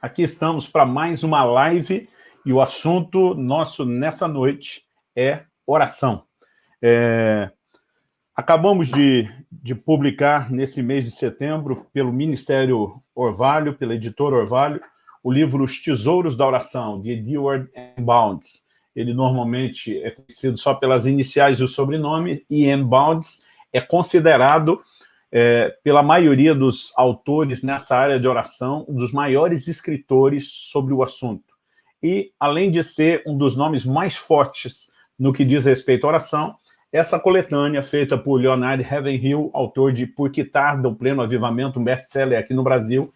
Aqui estamos para mais uma live e o assunto nosso nessa noite é oração. É, acabamos de, de, publicar nesse mês de setembro pelo Ministério Orvalho, pela editora Orvalho, o livro Os Tesouros da Oração, de Edward. Bounds. Ele normalmente é conhecido só pelas iniciais e o sobrenome, e. Bounds é considerado é, pela maioria dos autores nessa área de oração, um dos maiores escritores sobre o assunto. E, além de ser um dos nomes mais fortes no que diz respeito à oração, essa coletânea, feita por Leonard Ravenhill, autor de Por que Tarda o Pleno Avivamento, um best-seller aqui no Brasil,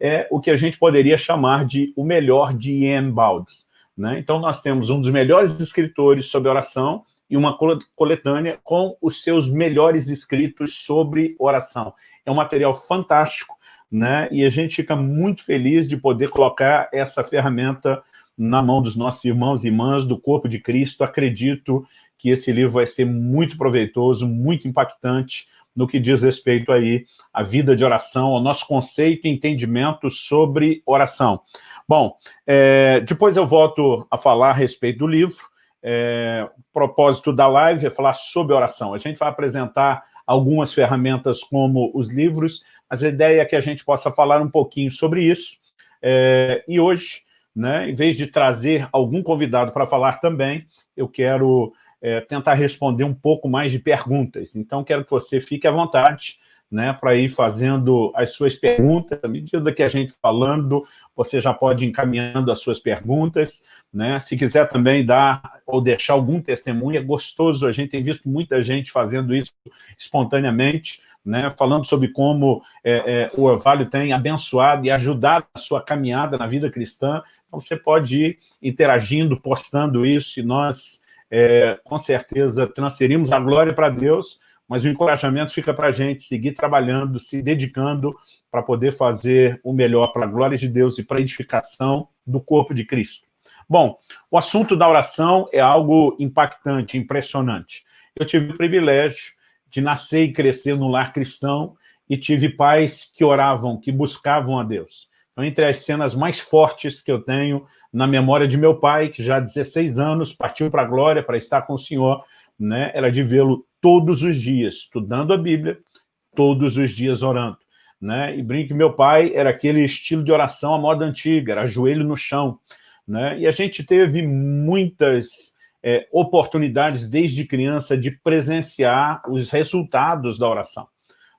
é o que a gente poderia chamar de o melhor de Ian Balds. Né? Então, nós temos um dos melhores escritores sobre oração, e uma coletânea com os seus melhores escritos sobre oração. É um material fantástico, né? e a gente fica muito feliz de poder colocar essa ferramenta na mão dos nossos irmãos e irmãs do Corpo de Cristo. Acredito que esse livro vai ser muito proveitoso, muito impactante no que diz respeito aí à vida de oração, ao nosso conceito e entendimento sobre oração. Bom, é, depois eu volto a falar a respeito do livro, é, o propósito da live é falar sobre oração. A gente vai apresentar algumas ferramentas como os livros, mas a ideia é que a gente possa falar um pouquinho sobre isso. É, e hoje, né, em vez de trazer algum convidado para falar também, eu quero é, tentar responder um pouco mais de perguntas. Então, quero que você fique à vontade né, para ir fazendo as suas perguntas. À medida que a gente falando, você já pode ir encaminhando as suas perguntas. Né? Se quiser também dar ou deixar algum testemunho, é gostoso. A gente tem visto muita gente fazendo isso espontaneamente, né? falando sobre como é, é, o Orvalho tem abençoado e ajudado a sua caminhada na vida cristã. Então, você pode ir interagindo, postando isso, e nós, é, com certeza, transferimos a glória para Deus, mas o encorajamento fica para a gente seguir trabalhando, se dedicando para poder fazer o melhor para a glória de Deus e para a edificação do corpo de Cristo. Bom, o assunto da oração é algo impactante, impressionante. Eu tive o privilégio de nascer e crescer no lar cristão e tive pais que oravam, que buscavam a Deus. Então, entre as cenas mais fortes que eu tenho na memória de meu pai, que já há 16 anos partiu para a glória, para estar com o Senhor, né, era de vê-lo todos os dias, estudando a Bíblia, todos os dias orando. Né? E brinque, meu pai era aquele estilo de oração à moda antiga, era joelho no chão. Né? E a gente teve muitas é, oportunidades desde criança de presenciar os resultados da oração.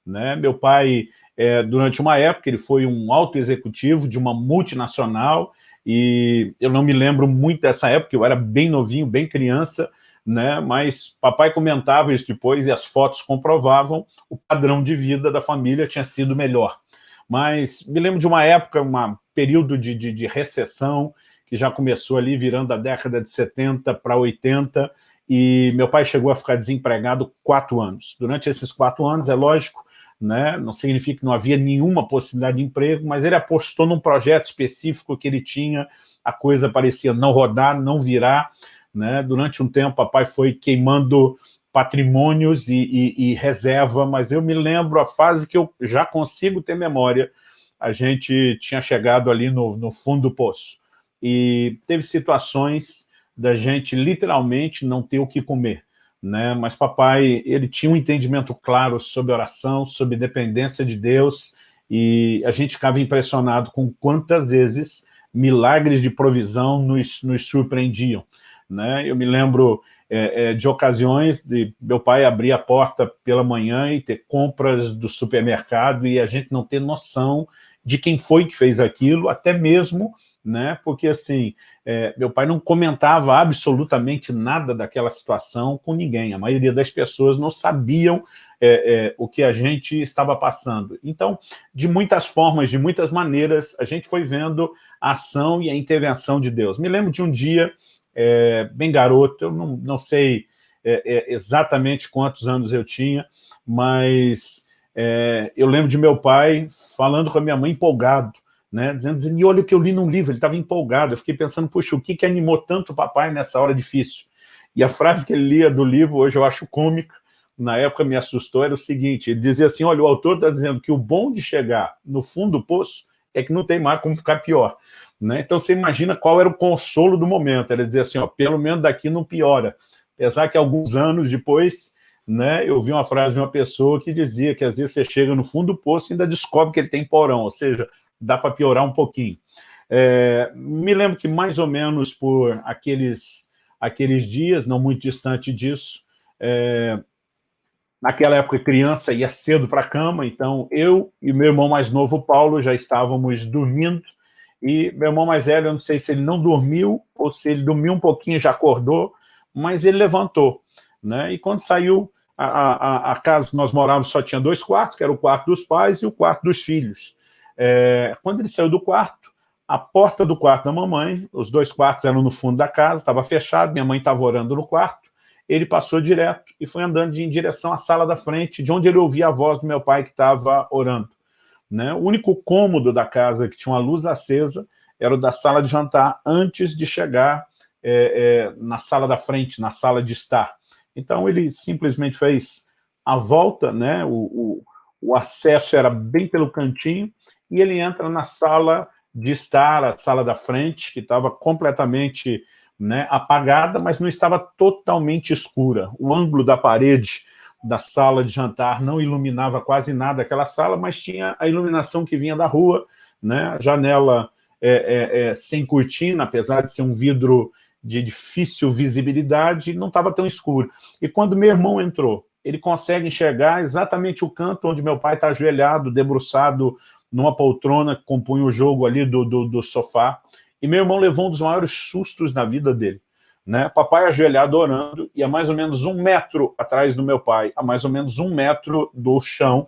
Né? Meu pai, é, durante uma época, ele foi um alto executivo de uma multinacional, e eu não me lembro muito dessa época, eu era bem novinho, bem criança, né? mas papai comentava isso depois e as fotos comprovavam o padrão de vida da família tinha sido melhor. Mas me lembro de uma época, um período de, de, de recessão, que já começou ali virando a década de 70 para 80, e meu pai chegou a ficar desempregado quatro anos. Durante esses quatro anos, é lógico, né, não significa que não havia nenhuma possibilidade de emprego, mas ele apostou num projeto específico que ele tinha, a coisa parecia não rodar, não virar, né? Durante um tempo, papai foi queimando patrimônios e, e, e, reserva, mas eu me lembro a fase que eu já consigo ter memória, a gente tinha chegado ali no, no fundo do poço. E teve situações da gente literalmente não ter o que comer. Né? Mas papai, ele tinha um entendimento claro sobre oração, sobre dependência de Deus, e a gente ficava impressionado com quantas vezes milagres de provisão nos, nos surpreendiam. Né? Eu me lembro é, é, de ocasiões de meu pai abrir a porta pela manhã e ter compras do supermercado e a gente não ter noção de quem foi que fez aquilo, até mesmo, né? porque assim, é, meu pai não comentava absolutamente nada daquela situação com ninguém, a maioria das pessoas não sabiam é, é, o que a gente estava passando. Então, de muitas formas, de muitas maneiras, a gente foi vendo a ação e a intervenção de Deus. Me lembro de um dia é, bem garoto, eu não, não sei é, é, exatamente quantos anos eu tinha, mas é, eu lembro de meu pai falando com a minha mãe empolgado, né, dizendo, dizendo, e olha o que eu li num livro, ele estava empolgado, eu fiquei pensando, puxa, o que, que animou tanto o papai nessa hora difícil? E a frase que ele lia do livro, hoje eu acho cômica, na época me assustou, era o seguinte, ele dizia assim, olha, o autor está dizendo que o bom de chegar no fundo do poço é que não tem mais como ficar pior. Né? Então você imagina qual era o consolo do momento, era dizer assim, ó, pelo menos daqui não piora. Apesar que alguns anos depois, né, eu vi uma frase de uma pessoa que dizia que às vezes você chega no fundo do poço e ainda descobre que ele tem porão, ou seja, dá para piorar um pouquinho. É, me lembro que mais ou menos por aqueles, aqueles dias, não muito distante disso, é, naquela época criança ia cedo para a cama, então eu e meu irmão mais novo, Paulo, já estávamos dormindo, e meu irmão mais velho, eu não sei se ele não dormiu ou se ele dormiu um pouquinho já acordou, mas ele levantou. Né? E quando saiu, a, a, a casa que nós morávamos só tinha dois quartos, que era o quarto dos pais e o quarto dos filhos. É, quando ele saiu do quarto, a porta do quarto da mamãe, os dois quartos eram no fundo da casa, estava fechado, minha mãe estava orando no quarto, ele passou direto e foi andando em direção à sala da frente, de onde ele ouvia a voz do meu pai que estava orando. Né? O único cômodo da casa que tinha uma luz acesa era o da sala de jantar, antes de chegar é, é, na sala da frente, na sala de estar. Então ele simplesmente fez a volta, né? o, o, o acesso era bem pelo cantinho, e ele entra na sala de estar, a sala da frente, que estava completamente né, apagada, mas não estava totalmente escura. O ângulo da parede da sala de jantar não iluminava quase nada aquela sala, mas tinha a iluminação que vinha da rua, né? a janela é, é, é, sem cortina, apesar de ser um vidro de difícil visibilidade, não estava tão escuro. E quando meu irmão entrou, ele consegue enxergar exatamente o canto onde meu pai está ajoelhado, debruçado numa poltrona que compunha o jogo ali do, do, do sofá, e meu irmão levou um dos maiores sustos na vida dele né? Papai ajoelhado orando, e a mais ou menos um metro atrás do meu pai, a mais ou menos um metro do chão,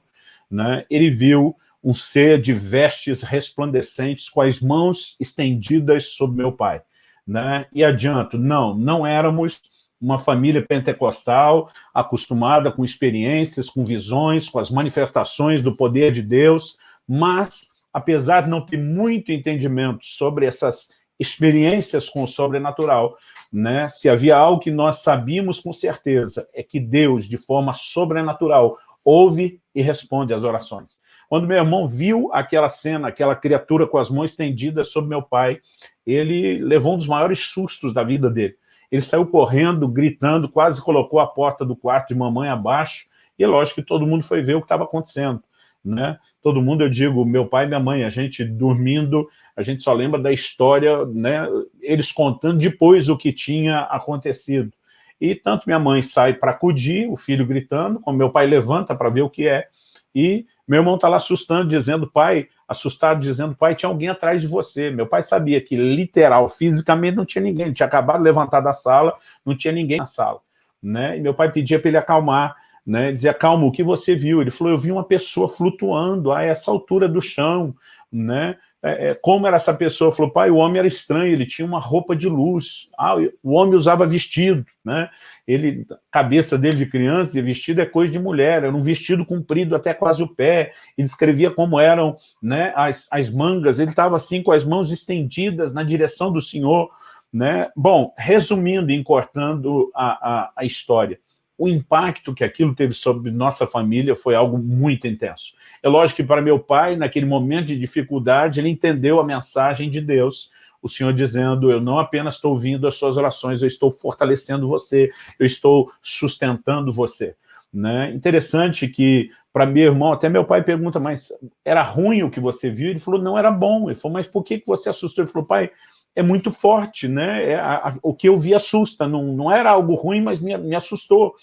né? ele viu um ser de vestes resplandecentes com as mãos estendidas sobre meu pai. Né? E adianto, não, não éramos uma família pentecostal acostumada com experiências, com visões, com as manifestações do poder de Deus, mas, apesar de não ter muito entendimento sobre essas experiências com o sobrenatural, né? Se havia algo que nós sabíamos com certeza, é que Deus, de forma sobrenatural, ouve e responde às orações. Quando meu irmão viu aquela cena, aquela criatura com as mãos estendidas sobre meu pai, ele levou um dos maiores sustos da vida dele. Ele saiu correndo, gritando, quase colocou a porta do quarto de mamãe abaixo, e lógico que todo mundo foi ver o que estava acontecendo né? Todo mundo, eu digo, meu pai e minha mãe, a gente dormindo, a gente só lembra da história, né? Eles contando depois o que tinha acontecido. E tanto minha mãe sai para acudir, o filho gritando, como meu pai levanta para ver o que é, e meu irmão está lá assustando, dizendo, pai, assustado, dizendo, pai, tinha alguém atrás de você. Meu pai sabia que, literal, fisicamente, não tinha ninguém. Ele tinha acabado de levantar da sala, não tinha ninguém na sala. Né? E meu pai pedia para ele acalmar, né, dizia, calma, o que você viu? Ele falou, eu vi uma pessoa flutuando a essa altura do chão, né? É, é, como era essa pessoa? Falou, pai, o homem era estranho, ele tinha uma roupa de luz, ah, o homem usava vestido, né? Ele, cabeça dele de criança, vestido é coisa de mulher, era um vestido comprido até quase o pé, e descrevia como eram né, as, as mangas, ele estava assim com as mãos estendidas na direção do Senhor, né? Bom, resumindo e encortando a, a, a história, o impacto que aquilo teve sobre nossa família foi algo muito intenso. É lógico que para meu pai, naquele momento de dificuldade, ele entendeu a mensagem de Deus, o Senhor dizendo, eu não apenas estou ouvindo as suas orações, eu estou fortalecendo você, eu estou sustentando você. Né? Interessante que, para meu irmão, até meu pai pergunta, mas era ruim o que você viu? Ele falou, não, era bom. Ele falou, mas por que você assustou? Ele falou, pai, é muito forte, né? É, a, a, o que eu vi assusta, não, não era algo ruim, mas me, me assustou.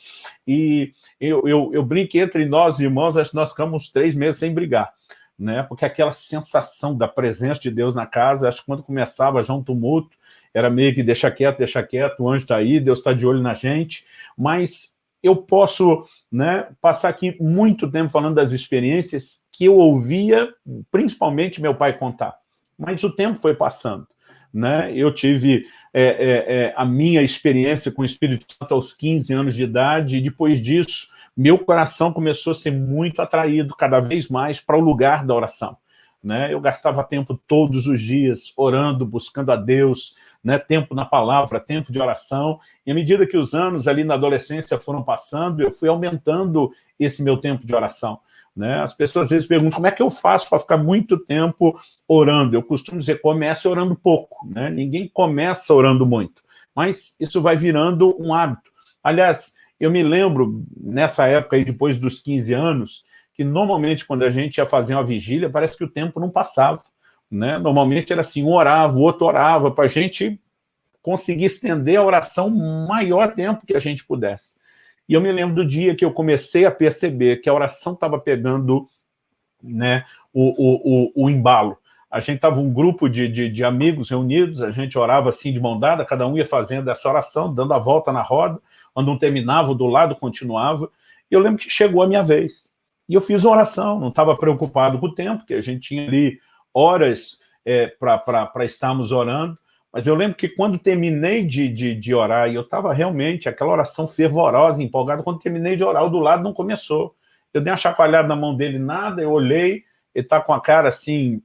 E eu, eu, eu brinco entre nós, irmãos, acho que nós ficamos três meses sem brigar, né? Porque aquela sensação da presença de Deus na casa, acho que quando começava já um tumulto, era meio que deixa quieto, deixa quieto, o anjo está aí, Deus está de olho na gente, mas eu posso né, passar aqui muito tempo falando das experiências que eu ouvia, principalmente meu pai contar, mas o tempo foi passando. Né? Eu tive é, é, é, a minha experiência com o Espírito Santo aos 15 anos de idade, e depois disso, meu coração começou a ser muito atraído cada vez mais para o lugar da oração. Né? Eu gastava tempo todos os dias orando, buscando a Deus, né? tempo na palavra, tempo de oração. E à medida que os anos ali na adolescência foram passando, eu fui aumentando esse meu tempo de oração. Né? As pessoas às vezes perguntam como é que eu faço para ficar muito tempo orando. Eu costumo dizer, comece orando pouco. Né? Ninguém começa orando muito, mas isso vai virando um hábito. Aliás, eu me lembro, nessa época aí, depois dos 15 anos, que normalmente quando a gente ia fazer uma vigília, parece que o tempo não passava. Né? Normalmente era assim, um orava, o outro orava, para a gente conseguir estender a oração o maior tempo que a gente pudesse. E eu me lembro do dia que eu comecei a perceber que a oração estava pegando né, o, o, o, o, embalo. A gente estava um grupo de, de, de, amigos reunidos, a gente orava assim de mão dada, cada um ia fazendo essa oração, dando a volta na roda, quando um terminava, do lado continuava. E eu lembro que chegou a minha vez. E eu fiz uma oração, não estava preocupado com o tempo, porque a gente tinha ali horas é, para estarmos orando, mas eu lembro que quando terminei de, de, de orar, e eu estava realmente, aquela oração fervorosa, empolgada, quando terminei de orar, o do lado não começou. Eu dei uma chacoalhada na mão dele, nada, eu olhei, ele está com a cara assim,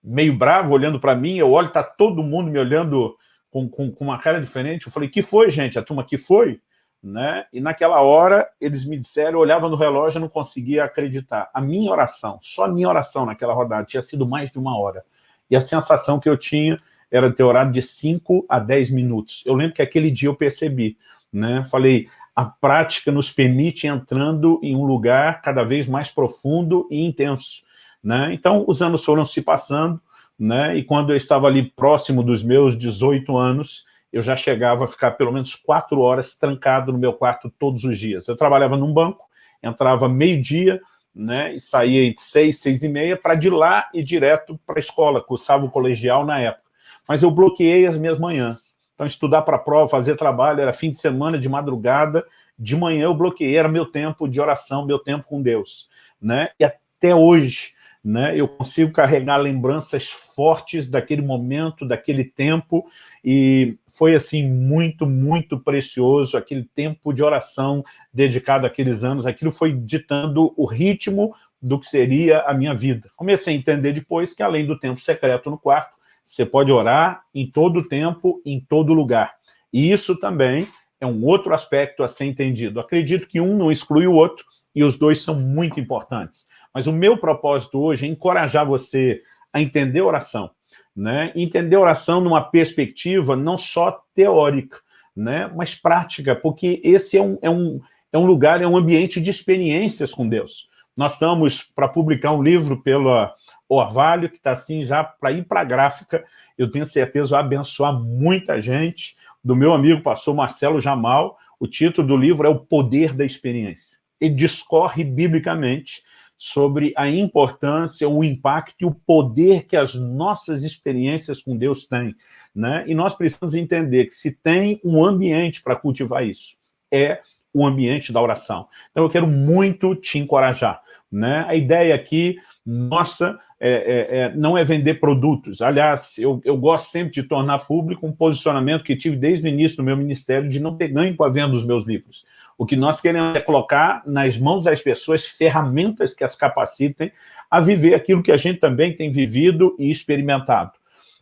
meio bravo, olhando para mim, eu olho, está todo mundo me olhando com, com, com, uma cara diferente. Eu falei, que foi, gente? A turma que foi? Né? E naquela hora, eles me disseram, eu olhava no relógio e não conseguia acreditar. A minha oração, só a minha oração naquela rodada, tinha sido mais de uma hora. E a sensação que eu tinha era ter orado de 5 a 10 minutos. Eu lembro que aquele dia eu percebi, né? Falei, a prática nos permite entrando em um lugar cada vez mais profundo e intenso. Né? Então, os anos foram se passando, né? e quando eu estava ali próximo dos meus 18 anos, eu já chegava a ficar pelo menos quatro horas trancado no meu quarto todos os dias. Eu trabalhava num banco, entrava meio-dia, né, e saía entre seis, seis e meia, para de lá ir direto para a escola, cursava o colegial na época. Mas eu bloqueei as minhas manhãs. Então, estudar para a prova, fazer trabalho, era fim de semana, de madrugada, de manhã eu bloqueei, era meu tempo de oração, meu tempo com Deus. Né? E até hoje, né, eu consigo carregar lembranças fortes daquele momento, daquele tempo, e foi assim muito, muito precioso, aquele tempo de oração dedicado àqueles anos, aquilo foi ditando o ritmo do que seria a minha vida. Comecei a entender depois que além do tempo secreto no quarto, você pode orar em todo tempo, em todo lugar. E isso também é um outro aspecto a ser entendido. Acredito que um não exclui o outro, e os dois são muito importantes. Mas o meu propósito hoje é encorajar você a entender oração, né? entender oração numa perspectiva não só teórica, né? mas prática, porque esse é um, é, um, é um lugar, é um ambiente de experiências com Deus. Nós estamos para publicar um livro pela Orvalho, que está assim já para ir para a gráfica, eu tenho certeza vai abençoar muita gente, do meu amigo pastor Marcelo Jamal, o título do livro é O Poder da Experiência. Ele discorre biblicamente sobre a importância, o impacto e o poder que as nossas experiências com Deus têm. Né? E nós precisamos entender que se tem um ambiente para cultivar isso, é o ambiente da oração. Então eu quero muito te encorajar. Né? A ideia aqui, nossa, é, é, é, não é vender produtos. Aliás, eu, eu gosto sempre de tornar público um posicionamento que tive desde o início do meu ministério de não ter ganho com a venda dos meus livros. O que nós queremos é colocar nas mãos das pessoas ferramentas que as capacitem a viver aquilo que a gente também tem vivido e experimentado.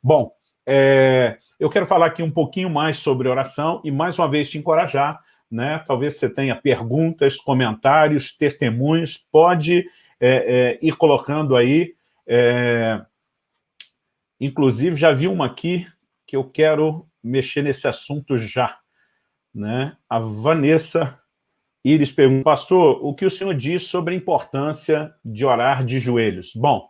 Bom, é, eu quero falar aqui um pouquinho mais sobre oração e mais uma vez te encorajar, né? talvez você tenha perguntas, comentários, testemunhos, pode é, é, ir colocando aí, é, inclusive já vi uma aqui que eu quero mexer nesse assunto já. Né? A Vanessa Iris pergunta, pastor, o que o senhor diz sobre a importância de orar de joelhos? Bom,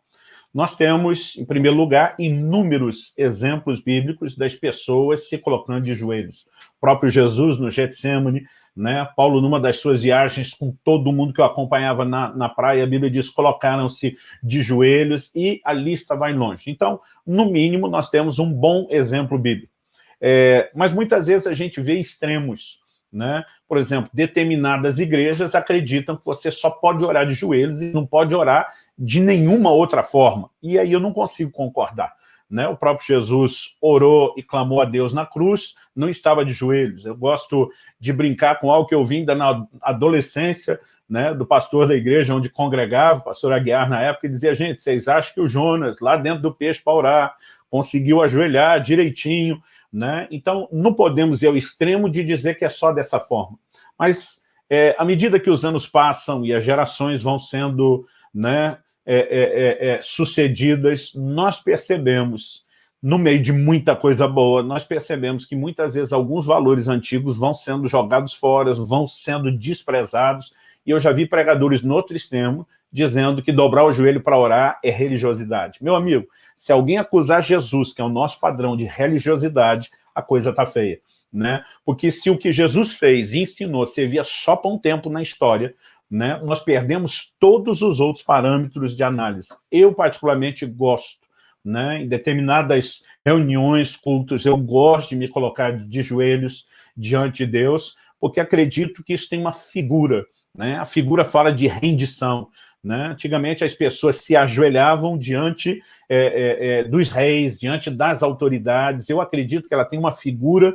nós temos, em primeiro lugar, inúmeros exemplos bíblicos das pessoas se colocando de joelhos. O próprio Jesus no Getsemane, né? Paulo, numa das suas viagens, com todo mundo que o acompanhava na, na praia, a Bíblia diz, colocaram-se de joelhos e a lista vai longe. Então, no mínimo, nós temos um bom exemplo bíblico. É, mas muitas vezes a gente vê extremos. Né? Por exemplo, determinadas igrejas acreditam que você só pode orar de joelhos e não pode orar de nenhuma outra forma. E aí eu não consigo concordar. né? O próprio Jesus orou e clamou a Deus na cruz, não estava de joelhos. Eu gosto de brincar com algo que eu vi ainda na adolescência, né, do pastor da igreja onde congregava, o pastor Aguiar na época, e dizia, gente, vocês acham que o Jonas, lá dentro do peixe para orar, conseguiu ajoelhar direitinho, né? Então, não podemos ir ao extremo de dizer que é só dessa forma. Mas, é, à medida que os anos passam e as gerações vão sendo né, é, é, é, é sucedidas, nós percebemos, no meio de muita coisa boa, nós percebemos que muitas vezes alguns valores antigos vão sendo jogados fora, vão sendo desprezados, e eu já vi pregadores no outro extremo dizendo que dobrar o joelho para orar é religiosidade. Meu amigo, se alguém acusar Jesus, que é o nosso padrão de religiosidade, a coisa está feia. Né? Porque se o que Jesus fez e ensinou servia só para um tempo na história, né, nós perdemos todos os outros parâmetros de análise. Eu, particularmente, gosto. Né, em determinadas reuniões, cultos, eu gosto de me colocar de joelhos diante de Deus, porque acredito que isso tem uma figura. Né? A figura fala de rendição. Né? Antigamente as pessoas se ajoelhavam diante é, é, é, dos reis, diante das autoridades. Eu acredito que ela tem uma figura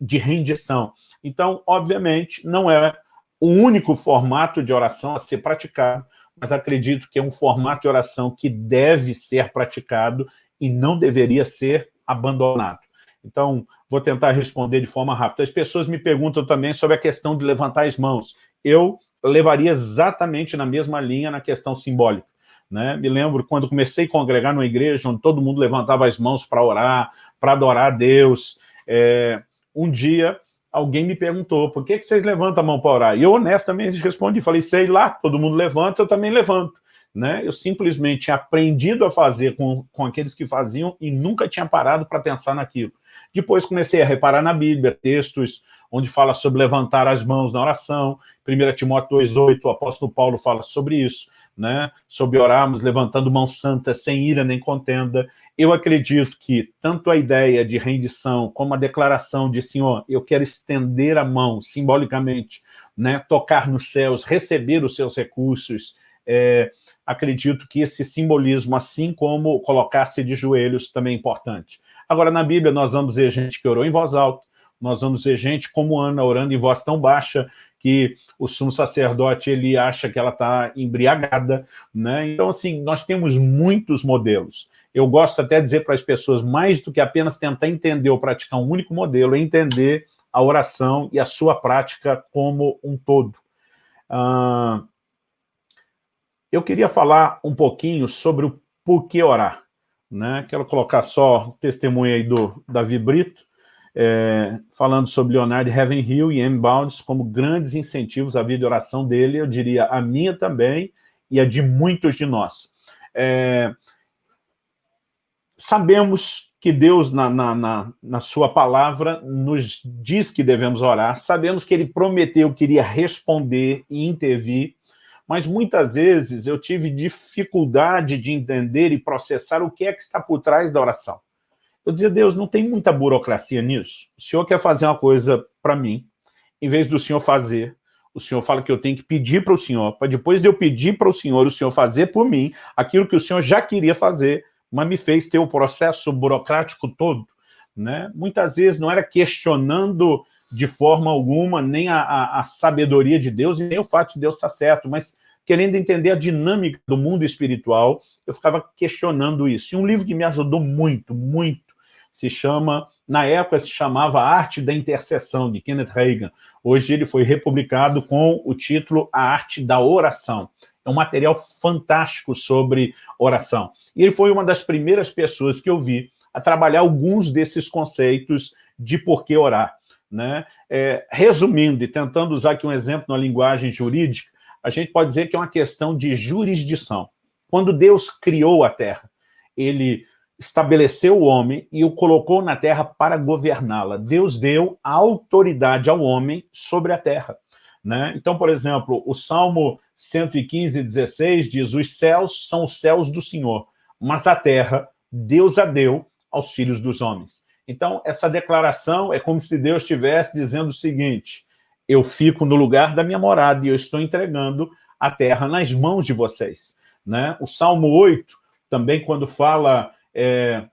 de rendição. Então, obviamente, não é o único formato de oração a ser praticado, mas acredito que é um formato de oração que deve ser praticado e não deveria ser abandonado. Então, vou tentar responder de forma rápida. As pessoas me perguntam também sobre a questão de levantar as mãos. Eu levaria exatamente na mesma linha na questão simbólica. Né? Me lembro quando comecei a congregar numa igreja onde todo mundo levantava as mãos para orar, para adorar a Deus. É, um dia alguém me perguntou, por que, que vocês levantam a mão para orar? E eu honestamente respondi, falei, sei lá, todo mundo levanta, eu também levanto. Né? Eu simplesmente tinha aprendido a fazer com, com aqueles que faziam e nunca tinha parado para pensar naquilo. Depois comecei a reparar na Bíblia, textos onde fala sobre levantar as mãos na oração, 1 Timóteo 2,8, o apóstolo Paulo fala sobre isso, né? sobre orarmos levantando mão santa, sem ira nem contenda. Eu acredito que tanto a ideia de rendição, como a declaração de Senhor, eu quero estender a mão, simbolicamente, né? tocar nos céus, receber os seus recursos, é, acredito que esse simbolismo, assim como colocar-se de joelhos, também é importante. Agora, na Bíblia, nós vamos ver gente que orou em voz alta, nós vamos ver gente como Ana orando em voz tão baixa que o sumo sacerdote ele acha que ela está embriagada, né? Então, assim, nós temos muitos modelos. Eu gosto até de dizer para as pessoas, mais do que apenas tentar entender ou praticar um único modelo, é entender a oração e a sua prática como um todo. Ah, eu queria falar um pouquinho sobre o porquê orar. Né? Quero colocar só o testemunho aí do Davi Brito, é, falando sobre Leonardo Ravenhill e M. Bounds como grandes incentivos à vida de oração dele, eu diria a minha também e a de muitos de nós. É, sabemos que Deus, na, na, na, na, sua palavra, nos diz que devemos orar, sabemos que ele prometeu que iria responder e intervir, mas muitas vezes eu tive dificuldade de entender e processar o que é que está por trás da oração. Eu dizia, Deus, não tem muita burocracia nisso. O senhor quer fazer uma coisa para mim, em vez do senhor fazer, o senhor fala que eu tenho que pedir para o senhor, para depois de eu pedir para o senhor, o senhor fazer por mim aquilo que o senhor já queria fazer, mas me fez ter o processo burocrático todo. Né? Muitas vezes não era questionando de forma alguma nem a, a, a sabedoria de Deus e nem o fato de Deus estar certo, mas querendo entender a dinâmica do mundo espiritual, eu ficava questionando isso. E um livro que me ajudou muito, muito, se chama, na época se chamava Arte da Intercessão, de Kenneth Reagan. Hoje ele foi republicado com o título A Arte da Oração. É um material fantástico sobre oração. E ele foi uma das primeiras pessoas que eu vi a trabalhar alguns desses conceitos de por que orar. Né? É, resumindo e tentando usar aqui um exemplo na linguagem jurídica, a gente pode dizer que é uma questão de jurisdição. Quando Deus criou a Terra, ele estabeleceu o homem e o colocou na terra para governá-la. Deus deu a autoridade ao homem sobre a terra. Né? Então, por exemplo, o Salmo 115, 16 diz, os céus são os céus do Senhor, mas a terra Deus a deu aos filhos dos homens. Então, essa declaração é como se Deus estivesse dizendo o seguinte, eu fico no lugar da minha morada e eu estou entregando a terra nas mãos de vocês. Né? O Salmo 8, também quando fala é,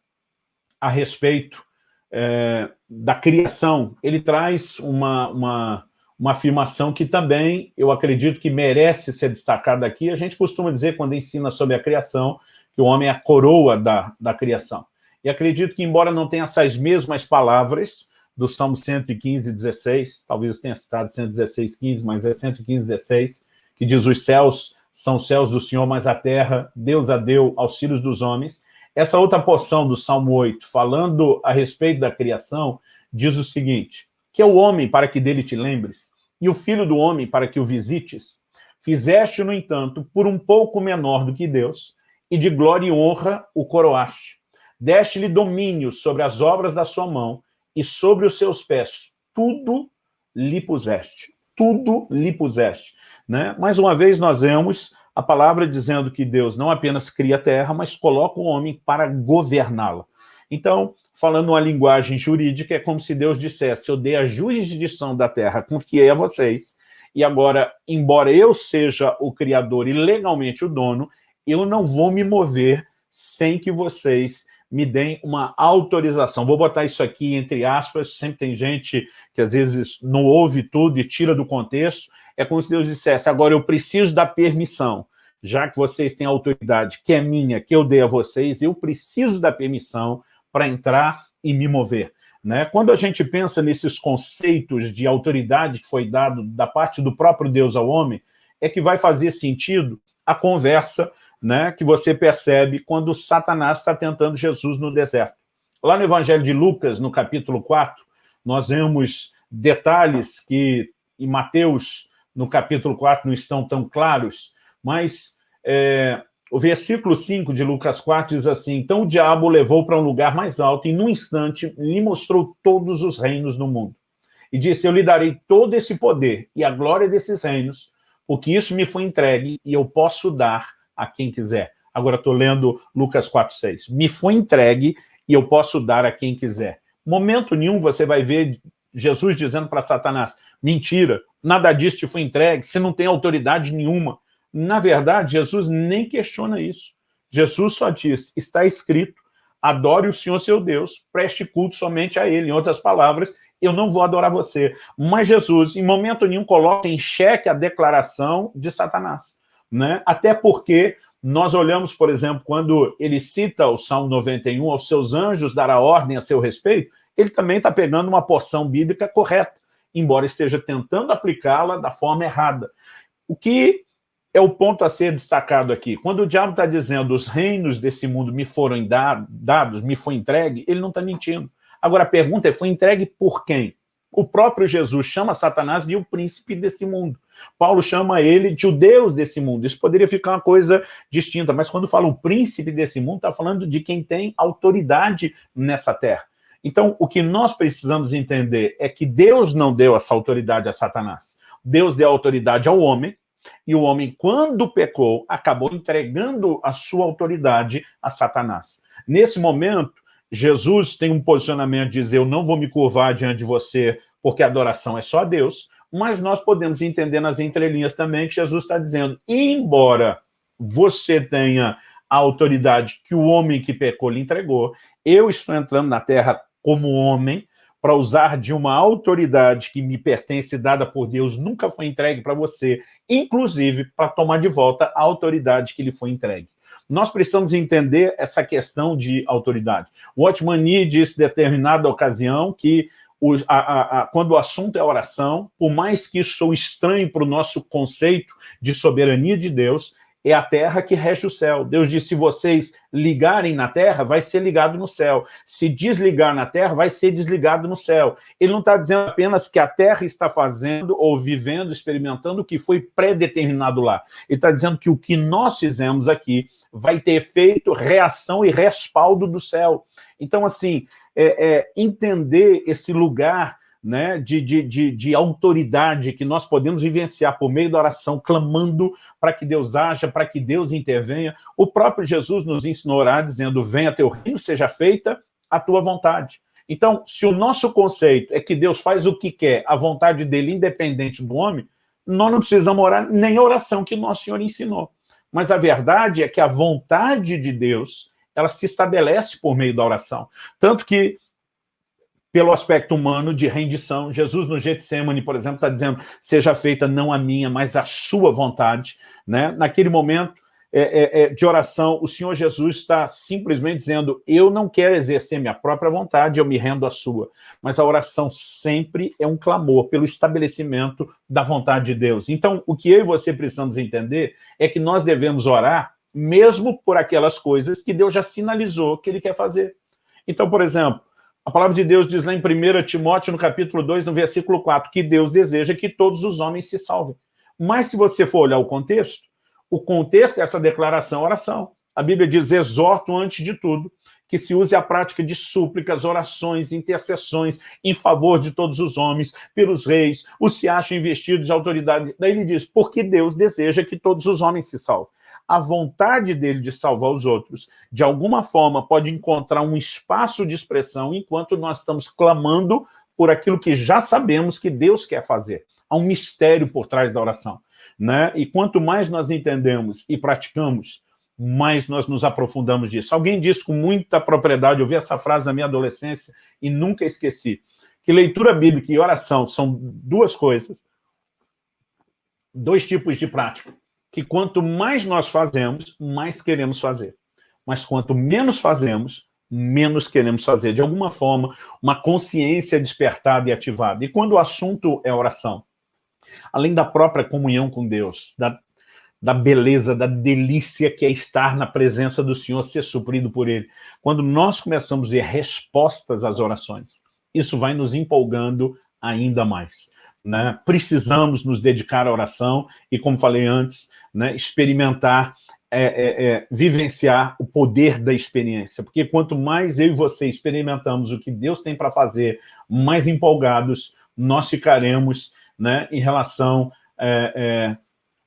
a respeito é, da criação, ele traz uma, uma, uma afirmação que também eu acredito que merece ser destacada aqui. A gente costuma dizer, quando ensina sobre a criação, que o homem é a coroa da, da criação. E acredito que, embora não tenha essas mesmas palavras do Salmo 115, 16, talvez tenha citado 116, 15, mas é 115, 16, que diz, os céus são céus do Senhor, mas a terra, Deus a deu aos filhos dos homens. Essa outra porção do Salmo 8, falando a respeito da criação, diz o seguinte, que é o homem para que dele te lembres, e o filho do homem para que o visites, fizeste, no entanto, por um pouco menor do que Deus, e de glória e honra o coroaste. Deste-lhe domínio sobre as obras da sua mão, e sobre os seus pés tudo lhe puseste. Tudo lhe puseste. Né? Mais uma vez nós vemos a palavra dizendo que Deus não apenas cria a terra, mas coloca o homem para governá-la. Então, falando uma linguagem jurídica, é como se Deus dissesse, eu dei a jurisdição da terra, confiei a vocês, e agora, embora eu seja o criador e legalmente o dono, eu não vou me mover sem que vocês me deem uma autorização. Vou botar isso aqui entre aspas, sempre tem gente que às vezes não ouve tudo e tira do contexto. É como se Deus dissesse, agora eu preciso da permissão, já que vocês têm autoridade que é minha, que eu dei a vocês, eu preciso da permissão para entrar e me mover. Né? Quando a gente pensa nesses conceitos de autoridade que foi dado da parte do próprio Deus ao homem, é que vai fazer sentido a conversa né, que você percebe quando Satanás está tentando Jesus no deserto. Lá no Evangelho de Lucas, no capítulo 4, nós vemos detalhes que em Mateus, no capítulo 4, não estão tão claros, mas é, o versículo 5 de Lucas 4 diz assim, então o diabo o levou para um lugar mais alto e, num instante, lhe mostrou todos os reinos do mundo. E disse, eu lhe darei todo esse poder e a glória desses reinos, porque isso me foi entregue e eu posso dar a quem quiser. Agora estou lendo Lucas 4,6. Me foi entregue e eu posso dar a quem quiser. Momento nenhum você vai ver Jesus dizendo para Satanás, mentira, nada disso te foi entregue, você não tem autoridade nenhuma. Na verdade, Jesus nem questiona isso. Jesus só diz, está escrito, adore o Senhor seu Deus, preste culto somente a Ele. Em outras palavras, eu não vou adorar você. Mas Jesus, em momento nenhum, coloca em xeque a declaração de Satanás né? até porque nós olhamos, por exemplo, quando ele cita o Salmo 91, aos seus anjos dará ordem a seu respeito, ele também está pegando uma porção bíblica correta, embora esteja tentando aplicá-la da forma errada. O que é o ponto a ser destacado aqui. Quando o diabo está dizendo os reinos desse mundo me foram dados, me foi entregue, ele não está mentindo. Agora a pergunta é, foi entregue por quem? O próprio Jesus chama Satanás de o príncipe desse mundo. Paulo chama ele de o Deus desse mundo. Isso poderia ficar uma coisa distinta, mas quando fala o príncipe desse mundo, está falando de quem tem autoridade nessa terra. Então, o que nós precisamos entender é que Deus não deu essa autoridade a Satanás. Deus deu autoridade ao homem, e o homem, quando pecou, acabou entregando a sua autoridade a Satanás. Nesse momento, Jesus tem um posicionamento de dizer, eu não vou me curvar diante de você, porque a adoração é só a Deus, mas nós podemos entender nas entrelinhas também que Jesus está dizendo, embora você tenha a autoridade que o homem que pecou lhe entregou, eu estou entrando na terra como homem, para usar de uma autoridade que me pertence, dada por Deus, nunca foi entregue para você, inclusive para tomar de volta a autoridade que lhe foi entregue. Nós precisamos entender essa questão de autoridade. O Nee disse em determinada ocasião que o, a, a, a, quando o assunto é oração, por mais que isso sou estranho para o nosso conceito de soberania de Deus, é a terra que rege o céu. Deus disse, se vocês ligarem na terra, vai ser ligado no céu. Se desligar na terra, vai ser desligado no céu. Ele não está dizendo apenas que a terra está fazendo ou vivendo, experimentando o que foi predeterminado lá. Ele está dizendo que o que nós fizemos aqui vai ter efeito, reação e respaldo do céu. Então, assim, é, é, entender esse lugar né, de, de, de, de, autoridade que nós podemos vivenciar por meio da oração, clamando para que Deus haja, para que Deus intervenha. O próprio Jesus nos ensinou a orar dizendo, venha teu reino, seja feita a tua vontade. Então, se o nosso conceito é que Deus faz o que quer, a vontade dele independente do homem, nós não precisamos orar nem a oração que o nosso Senhor ensinou. Mas a verdade é que a vontade de Deus ela se estabelece por meio da oração. Tanto que, pelo aspecto humano de rendição, Jesus no Getsemane, por exemplo, está dizendo, seja feita não a minha, mas a sua vontade. Né? Naquele momento, é, é, é, de oração, o Senhor Jesus está simplesmente dizendo, eu não quero exercer minha própria vontade, eu me rendo à sua. Mas a oração sempre é um clamor pelo estabelecimento da vontade de Deus. Então, o que eu e você precisamos entender é que nós devemos orar mesmo por aquelas coisas que Deus já sinalizou que Ele quer fazer. Então, por exemplo, a palavra de Deus diz lá em 1 Timóteo, no capítulo 2, no versículo 4, que Deus deseja que todos os homens se salvem. Mas se você for olhar o contexto, o contexto dessa declaração oração. A Bíblia diz, exorto antes de tudo, que se use a prática de súplicas, orações, intercessões em favor de todos os homens, pelos reis, os se acham investidos de autoridade. Daí ele diz, porque Deus deseja que todos os homens se salvem. A vontade dele de salvar os outros, de alguma forma, pode encontrar um espaço de expressão enquanto nós estamos clamando por aquilo que já sabemos que Deus quer fazer. Há um mistério por trás da oração. Né? E quanto mais nós entendemos e praticamos, mais nós nos aprofundamos disso. Alguém disse com muita propriedade, eu vi essa frase na minha adolescência e nunca esqueci, que leitura bíblica e oração são duas coisas, dois tipos de prática, que quanto mais nós fazemos, mais queremos fazer. Mas quanto menos fazemos, menos queremos fazer. De alguma forma, uma consciência despertada e ativada. E quando o assunto é oração, além da própria comunhão com Deus, da, da beleza, da delícia que é estar na presença do Senhor, ser suprido por Ele. Quando nós começamos a ver respostas às orações, isso vai nos empolgando ainda mais. Né? Precisamos nos dedicar à oração e, como falei antes, né, experimentar, é, é, é, vivenciar o poder da experiência. Porque quanto mais eu e você experimentamos o que Deus tem para fazer, mais empolgados nós ficaremos né, em relação é, é,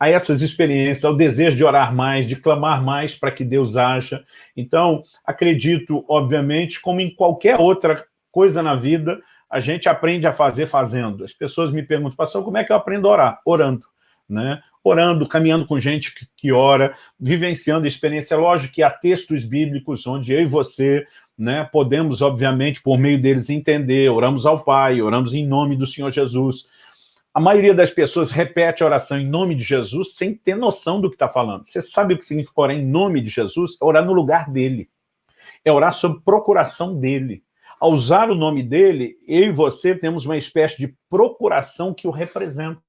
a essas experiências, ao desejo de orar mais, de clamar mais para que Deus haja. Então, acredito, obviamente, como em qualquer outra coisa na vida, a gente aprende a fazer fazendo. As pessoas me perguntam, pastor, como é que eu aprendo a orar? Orando. Né? Orando, caminhando com gente que, que ora, vivenciando a experiência. Lógico que há textos bíblicos onde eu e você né, podemos, obviamente, por meio deles entender, oramos ao Pai, oramos em nome do Senhor Jesus, a maioria das pessoas repete a oração em nome de Jesus sem ter noção do que está falando. Você sabe o que significa orar em nome de Jesus? É orar no lugar dele. É orar sob procuração dele. Ao usar o nome dele, eu e você temos uma espécie de procuração que o representa.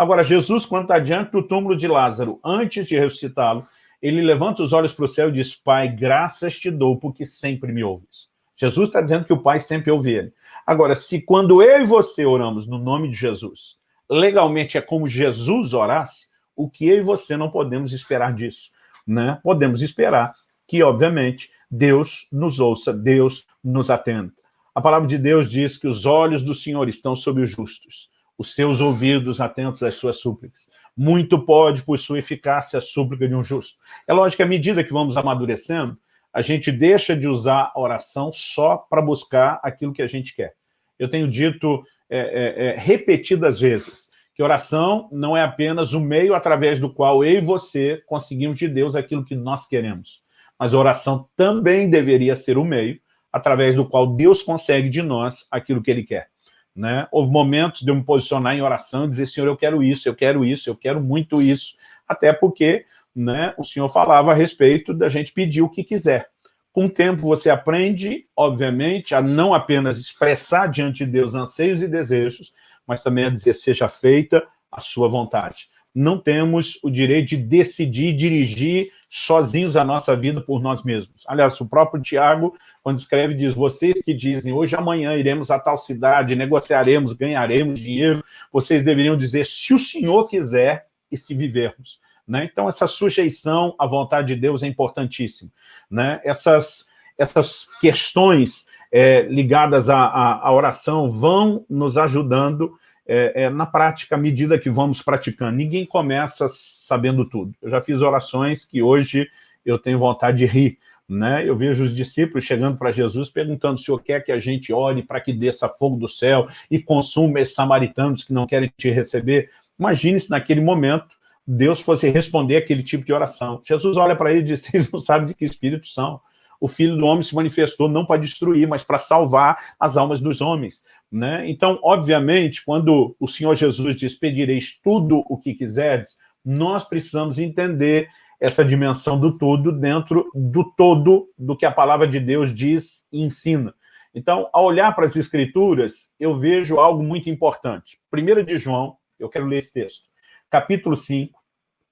Agora, Jesus, quando está diante do túmulo de Lázaro, antes de ressuscitá-lo, ele levanta os olhos para o céu e diz, Pai, graças te dou, porque sempre me ouves. Jesus está dizendo que o Pai sempre ouve ele. Agora, se quando eu e você oramos no nome de Jesus, legalmente é como Jesus orasse, o que eu e você não podemos esperar disso? Né? Podemos esperar que, obviamente, Deus nos ouça, Deus nos atenda. A palavra de Deus diz que os olhos do Senhor estão sobre os justos, os seus ouvidos atentos às suas súplicas. Muito pode, por sua eficácia, a súplica de um justo. É lógico que à medida que vamos amadurecendo, a gente deixa de usar a oração só para buscar aquilo que a gente quer. Eu tenho dito é, é, é, repetidas vezes que oração não é apenas o meio através do qual eu e você conseguimos de Deus aquilo que nós queremos, mas a oração também deveria ser o meio através do qual Deus consegue de nós aquilo que Ele quer. Né? Houve momentos de eu me posicionar em oração e dizer, Senhor, eu quero isso, eu quero isso, eu quero muito isso, até porque né, o senhor falava a respeito da gente pedir o que quiser. Com o tempo você aprende, obviamente, a não apenas expressar diante de Deus anseios e desejos, mas também a dizer, seja feita a sua vontade. Não temos o direito de decidir, dirigir sozinhos a nossa vida por nós mesmos. Aliás, o próprio Tiago, quando escreve, diz, vocês que dizem, hoje amanhã iremos a tal cidade, negociaremos, ganharemos dinheiro, vocês deveriam dizer, se o Senhor quiser e se vivermos. Né? Então, essa sujeição à vontade de Deus é importantíssima. Né? Essas, essas questões é, ligadas à, à, à, oração vão nos ajudando é, é, na prática, à medida que vamos praticando. Ninguém começa sabendo tudo. Eu já fiz orações que hoje eu tenho vontade de rir. Né? Eu vejo os discípulos chegando para Jesus perguntando se o Senhor quer que a gente ore para que desça fogo do céu e consuma esses samaritanos que não querem te receber. Imagine se naquele momento Deus fosse responder aquele tipo de oração. Jesus olha para ele e diz, vocês não sabem de que espírito são. O Filho do Homem se manifestou não para destruir, mas para salvar as almas dos homens. Né? Então, obviamente, quando o Senhor Jesus diz, pedireis tudo o que quiserdes, nós precisamos entender essa dimensão do todo dentro do todo do que a palavra de Deus diz e ensina. Então, ao olhar para as Escrituras, eu vejo algo muito importante. 1 de João, eu quero ler esse texto, capítulo 5,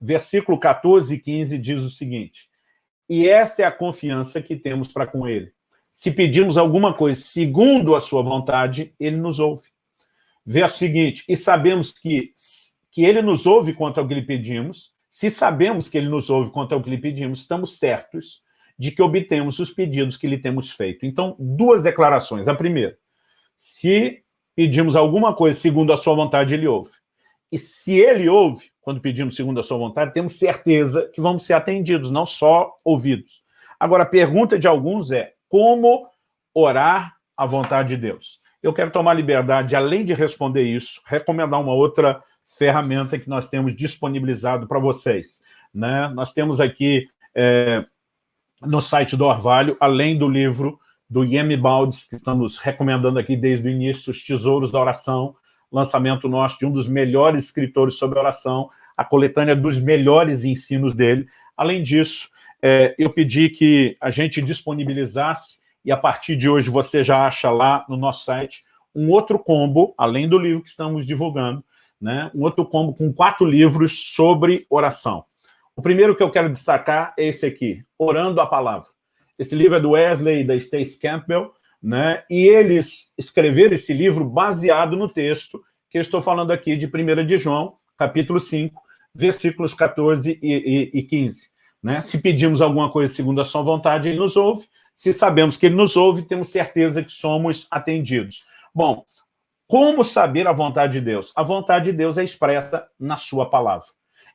versículo 14 e 15 diz o seguinte, e esta é a confiança que temos para com ele. Se pedimos alguma coisa segundo a sua vontade, ele nos ouve. Verso seguinte, e sabemos que, que ele nos ouve quanto ao que lhe pedimos, se sabemos que ele nos ouve quanto ao que lhe pedimos, estamos certos de que obtemos os pedidos que lhe temos feito. Então, duas declarações. A primeira, se pedimos alguma coisa segundo a sua vontade, ele ouve. E se ele ouve, quando pedimos segundo a sua vontade, temos certeza que vamos ser atendidos, não só ouvidos. Agora, a pergunta de alguns é, como orar a vontade de Deus? Eu quero tomar liberdade, além de responder isso, recomendar uma outra ferramenta que nós temos disponibilizado para vocês. Né? Nós temos aqui é, no site do Orvalho, além do livro do Yemi Baldes, que estamos recomendando aqui desde o início, Os Tesouros da Oração, lançamento nosso de um dos melhores escritores sobre oração, a coletânea dos melhores ensinos dele. Além disso, é, eu pedi que a gente disponibilizasse, e a partir de hoje você já acha lá no nosso site, um outro combo, além do livro que estamos divulgando, né, um outro combo com quatro livros sobre oração. O primeiro que eu quero destacar é esse aqui, Orando a Palavra. Esse livro é do Wesley e da Stace Campbell, né? e eles escreveram esse livro baseado no texto que eu estou falando aqui de 1 de João, capítulo 5, versículos 14 e, e, e 15. Né? Se pedimos alguma coisa segundo a sua vontade, ele nos ouve. Se sabemos que ele nos ouve, temos certeza que somos atendidos. Bom, como saber a vontade de Deus? A vontade de Deus é expressa na sua palavra.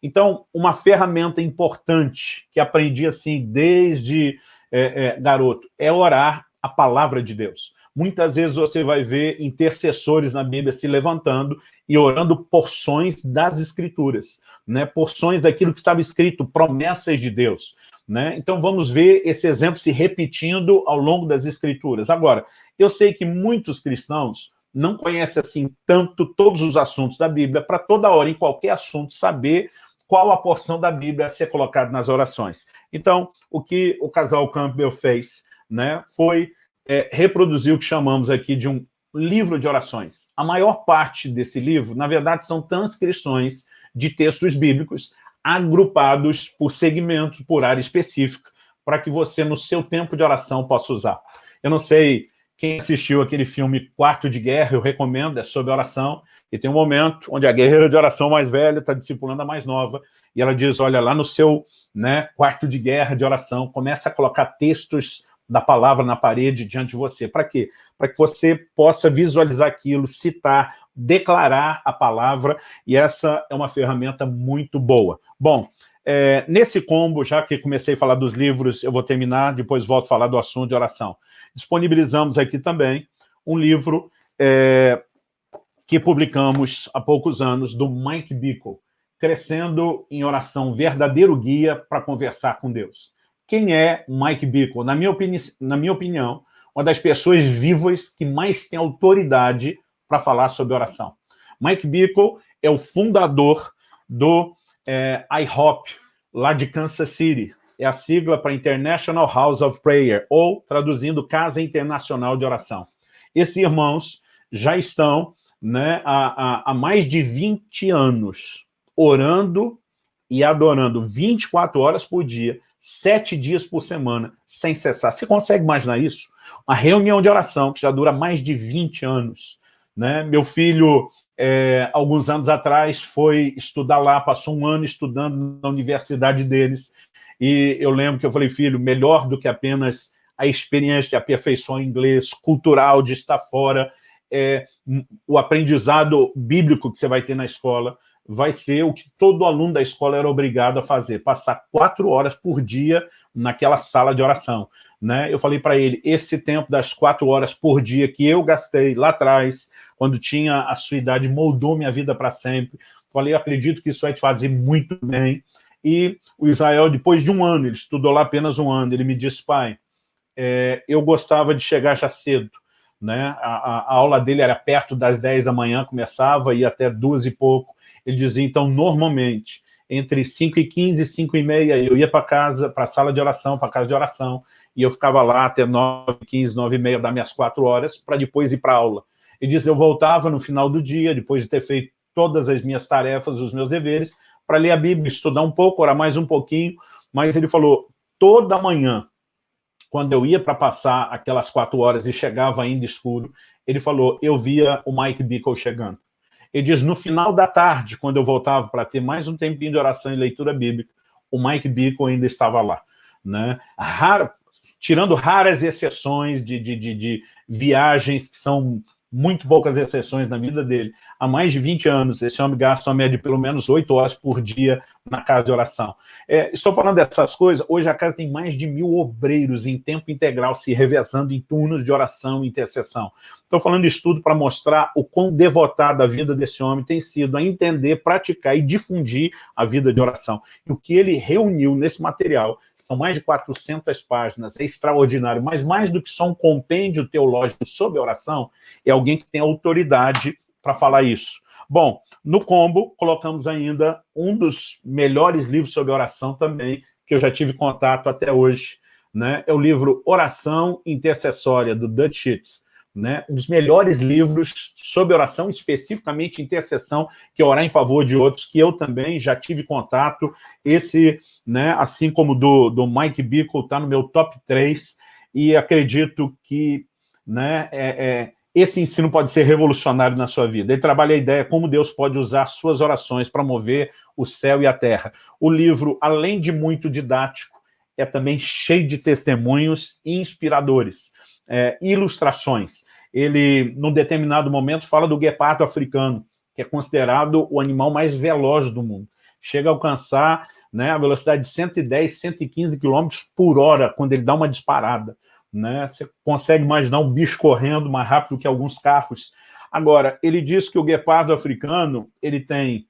Então, uma ferramenta importante que aprendi assim desde é, é, garoto é orar a palavra de Deus. Muitas vezes você vai ver intercessores na Bíblia se levantando e orando porções das Escrituras, né? porções daquilo que estava escrito, promessas de Deus. Né? Então vamos ver esse exemplo se repetindo ao longo das Escrituras. Agora, eu sei que muitos cristãos não conhecem assim tanto todos os assuntos da Bíblia, para toda hora, em qualquer assunto, saber qual a porção da Bíblia a ser colocada nas orações. Então, o que o casal Campbell fez né, foi é, reproduzir o que chamamos aqui de um livro de orações. A maior parte desse livro, na verdade, são transcrições de textos bíblicos agrupados por segmento, por área específica, para que você, no seu tempo de oração, possa usar. Eu não sei quem assistiu aquele filme Quarto de Guerra, eu recomendo, é sobre oração, e tem um momento onde a guerreira de oração mais velha está discipulando a mais nova, e ela diz, olha, lá no seu né, quarto de guerra de oração, começa a colocar textos da palavra na parede diante de você. Para quê? Para que você possa visualizar aquilo, citar, declarar a palavra, e essa é uma ferramenta muito boa. Bom, é, nesse combo, já que comecei a falar dos livros, eu vou terminar, depois volto a falar do assunto de oração. Disponibilizamos aqui também um livro é, que publicamos há poucos anos, do Mike Bickle, Crescendo em Oração, Verdadeiro Guia para Conversar com Deus. Quem é Mike Bickle? Na minha, opini na minha opinião, uma das pessoas vivas que mais tem autoridade para falar sobre oração. Mike Bickle é o fundador do é, IHOP, lá de Kansas City. É a sigla para International House of Prayer, ou, traduzindo, Casa Internacional de Oração. Esses irmãos já estão né, há, há, há mais de 20 anos orando e adorando 24 horas por dia, sete dias por semana, sem cessar. Você consegue imaginar isso? Uma reunião de oração que já dura mais de 20 anos. Né? Meu filho é, alguns anos atrás, foi estudar lá, passou um ano estudando na universidade deles, e eu lembro que eu falei, filho, melhor do que apenas a experiência de aperfeiçoar inglês, cultural, de estar fora, é, o aprendizado bíblico que você vai ter na escola, vai ser o que todo aluno da escola era obrigado a fazer, passar quatro horas por dia naquela sala de oração. Né? Eu falei para ele, esse tempo das quatro horas por dia que eu gastei lá atrás, quando tinha a sua idade, moldou minha vida para sempre. Falei, acredito que isso vai te fazer muito bem. E o Israel, depois de um ano, ele estudou lá apenas um ano, ele me disse, pai, é, eu gostava de chegar já cedo. Né? A, a, aula dele era perto das 10 da manhã, começava, ia até duas e pouco. Ele dizia, então, normalmente, entre 5 e 15 e 5 e meia, eu ia para casa, para a sala de oração, para a casa de oração, e eu ficava lá até 9, 15, 9 e meia, das minhas quatro horas, para depois ir para aula. Ele diz, eu voltava no final do dia, depois de ter feito todas as minhas tarefas, os meus deveres, para ler a Bíblia, estudar um pouco, orar mais um pouquinho, mas ele falou, toda manhã, quando eu ia para passar aquelas quatro horas e chegava ainda escuro, ele falou, eu via o Mike Bickle chegando. Ele diz, no final da tarde, quando eu voltava para ter mais um tempinho de oração e leitura bíblica, o Mike Bickle ainda estava lá. Né? Raro, tirando raras exceções de, de, de, de viagens que são muito poucas exceções na vida dele. Há mais de 20 anos, esse homem gasta uma média de pelo menos 8 horas por dia na casa de oração. É, estou falando dessas coisas, hoje a casa tem mais de mil obreiros em tempo integral se revezando em turnos de oração e intercessão. Estou falando isso tudo para mostrar o quão devotada a vida desse homem tem sido a entender, praticar e difundir a vida de oração. E o que ele reuniu nesse material, são mais de 400 páginas, é extraordinário, mas mais do que só um compêndio teológico sobre oração, é alguém que tem autoridade para falar isso. Bom, no combo, colocamos ainda um dos melhores livros sobre oração também, que eu já tive contato até hoje, né? é o livro Oração Intercessória, do Dutch Sheets né, um dos melhores livros sobre oração, especificamente intercessão, que é orar em favor de outros, que eu também já tive contato. Esse, né, assim como do, do Mike Bickle, está no meu top 3, e acredito que né, é, é, esse ensino pode ser revolucionário na sua vida. Ele trabalha a ideia como Deus pode usar suas orações para mover o céu e a terra. O livro, além de muito didático, é também cheio de testemunhos inspiradores é, ilustrações. Ele, num determinado momento, fala do guepardo africano, que é considerado o animal mais veloz do mundo. Chega a alcançar né, a velocidade de 110, 115 km por hora, quando ele dá uma disparada. Né? Você consegue imaginar um bicho correndo mais rápido que alguns carros. Agora, ele diz que o guepardo africano ele tem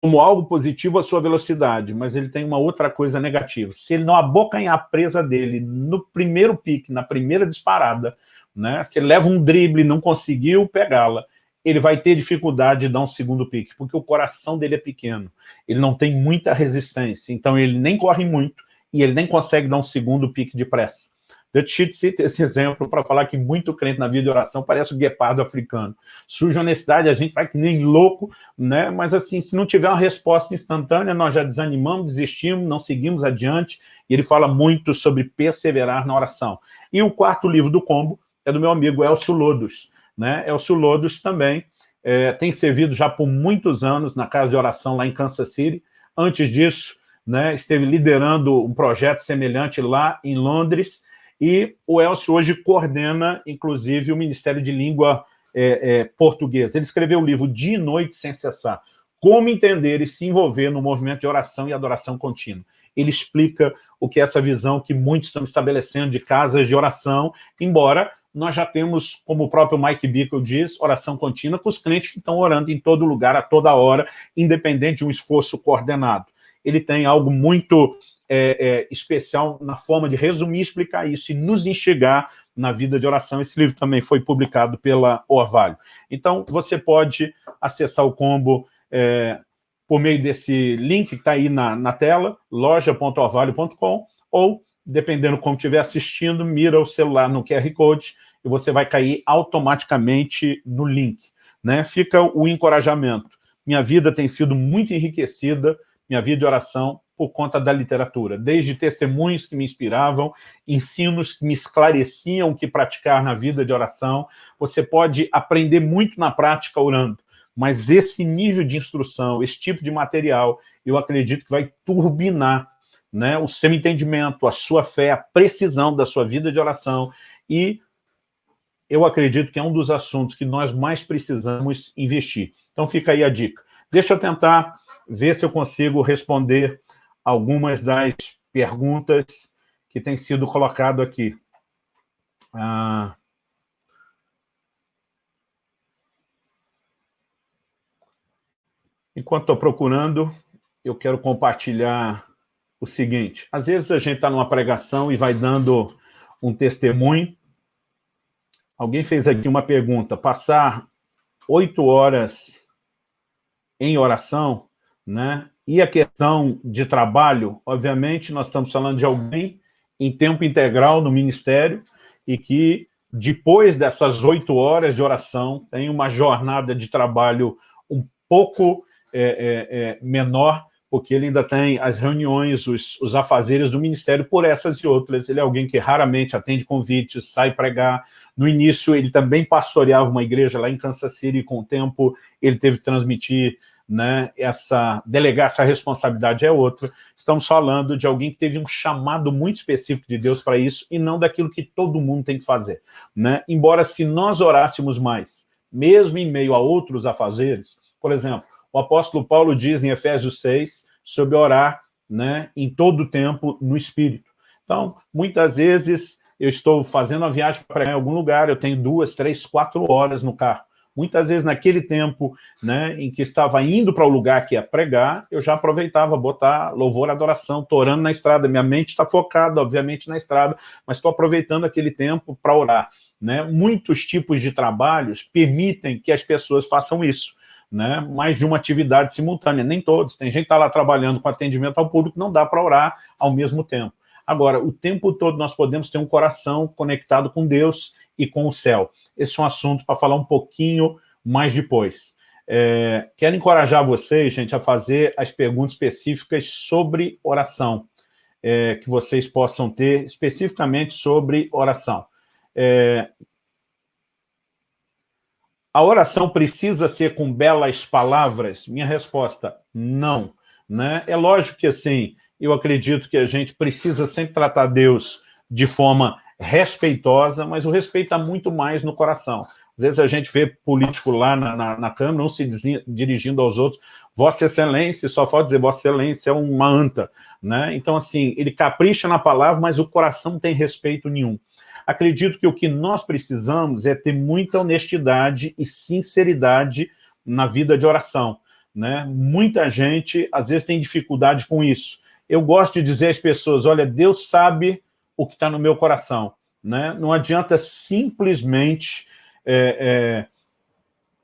como algo positivo a sua velocidade, mas ele tem uma outra coisa negativa. Se ele não abocanhar a presa dele no primeiro pique, na primeira disparada, né, se ele leva um drible e não conseguiu pegá-la, ele vai ter dificuldade de dar um segundo pique, porque o coração dele é pequeno, ele não tem muita resistência, então ele nem corre muito e ele nem consegue dar um segundo pique de pressa. Dutch cita esse exemplo para falar que muito crente na vida de oração parece o guepardo africano. Surge honestidade, a gente vai que nem louco, né? mas assim, se não tiver uma resposta instantânea, nós já desanimamos, desistimos, não seguimos adiante, e ele fala muito sobre perseverar na oração. E o quarto livro do combo é do meu amigo Elcio Lodos. Né? Elcio Lodos também é, tem servido já por muitos anos na casa de oração lá em Kansas City. Antes disso, né, esteve liderando um projeto semelhante lá em Londres, e o Elcio hoje coordena, inclusive, o Ministério de Língua é, é, Portuguesa. Ele escreveu o livro Dia e Noite Sem Cessar, como entender e se envolver no movimento de oração e adoração contínua. Ele explica o que é essa visão que muitos estão estabelecendo de casas de oração, embora nós já temos, como o próprio Mike Bickle diz, oração contínua com os clientes que estão orando em todo lugar, a toda hora, independente de um esforço coordenado. Ele tem algo muito é, é, especial na forma de resumir explicar isso e nos enxergar na vida de oração. Esse livro também foi publicado pela Orvalho. Então, você pode acessar o combo é, por meio desse link que está aí na, na tela, loja.orvalho.com, ou, dependendo como estiver assistindo, mira o celular no QR Code e você vai cair automaticamente no link. Né? Fica o encorajamento. Minha vida tem sido muito enriquecida, minha vida de oração, por conta da literatura, desde testemunhos que me inspiravam, ensinos que me esclareciam o que praticar na vida de oração. Você pode aprender muito na prática orando, mas esse nível de instrução, esse tipo de material, eu acredito que vai turbinar né, o seu entendimento, a sua fé, a precisão da sua vida de oração e eu acredito que é um dos assuntos que nós mais precisamos investir. Então fica aí a dica. Deixa eu tentar ver se eu consigo responder algumas das perguntas que têm sido colocado aqui. Ah, enquanto estou procurando, eu quero compartilhar o seguinte. Às vezes a gente está numa pregação e vai dando um testemunho. Alguém fez aqui uma pergunta, passar oito horas em oração, né? E a questão de trabalho, obviamente, nós estamos falando de alguém em tempo integral no ministério e que, depois dessas oito horas de oração, tem uma jornada de trabalho um pouco é, é, é, menor, porque ele ainda tem as reuniões, os, os afazeres do ministério por essas e outras. Ele é alguém que raramente atende convites, sai pregar. No início, ele também pastoreava uma igreja lá em Kansas City, com o tempo ele teve que transmitir né, essa, delegar essa responsabilidade é outra. Estamos falando de alguém que teve um chamado muito específico de Deus para isso e não daquilo que todo mundo tem que fazer. Né? Embora se nós orássemos mais, mesmo em meio a outros afazeres, por exemplo, o apóstolo Paulo diz em Efésios 6 sobre orar né, em todo o tempo no Espírito. Então, muitas vezes eu estou fazendo uma viagem para algum lugar, eu tenho duas, três, quatro horas no carro. Muitas vezes, naquele tempo né, em que estava indo para o lugar que ia pregar, eu já aproveitava botar louvor, adoração, estou orando na estrada. Minha mente está focada, obviamente, na estrada, mas estou aproveitando aquele tempo para orar. Né? Muitos tipos de trabalhos permitem que as pessoas façam isso. Né? mais de uma atividade simultânea, nem todos. Tem gente que está lá trabalhando com atendimento ao público, não dá para orar ao mesmo tempo. Agora, o tempo todo nós podemos ter um coração conectado com Deus e com o céu. Esse é um assunto para falar um pouquinho mais depois. É, quero encorajar vocês, gente, a fazer as perguntas específicas sobre oração, é, que vocês possam ter especificamente sobre oração. É, a oração precisa ser com belas palavras? Minha resposta, não. Né? É lógico que, assim, eu acredito que a gente precisa sempre tratar Deus de forma respeitosa, mas o respeito está muito mais no coração. Às vezes a gente vê político lá na, na, na Câmara, não se dirigindo aos outros, Vossa Excelência, só pode dizer Vossa Excelência é uma anta. Né? Então, assim, ele capricha na palavra, mas o coração não tem respeito nenhum. Acredito que o que nós precisamos é ter muita honestidade e sinceridade na vida de oração. Né? Muita gente, às vezes, tem dificuldade com isso. Eu gosto de dizer às pessoas, olha, Deus sabe o que está no meu coração. Né? Não adianta simplesmente é, é,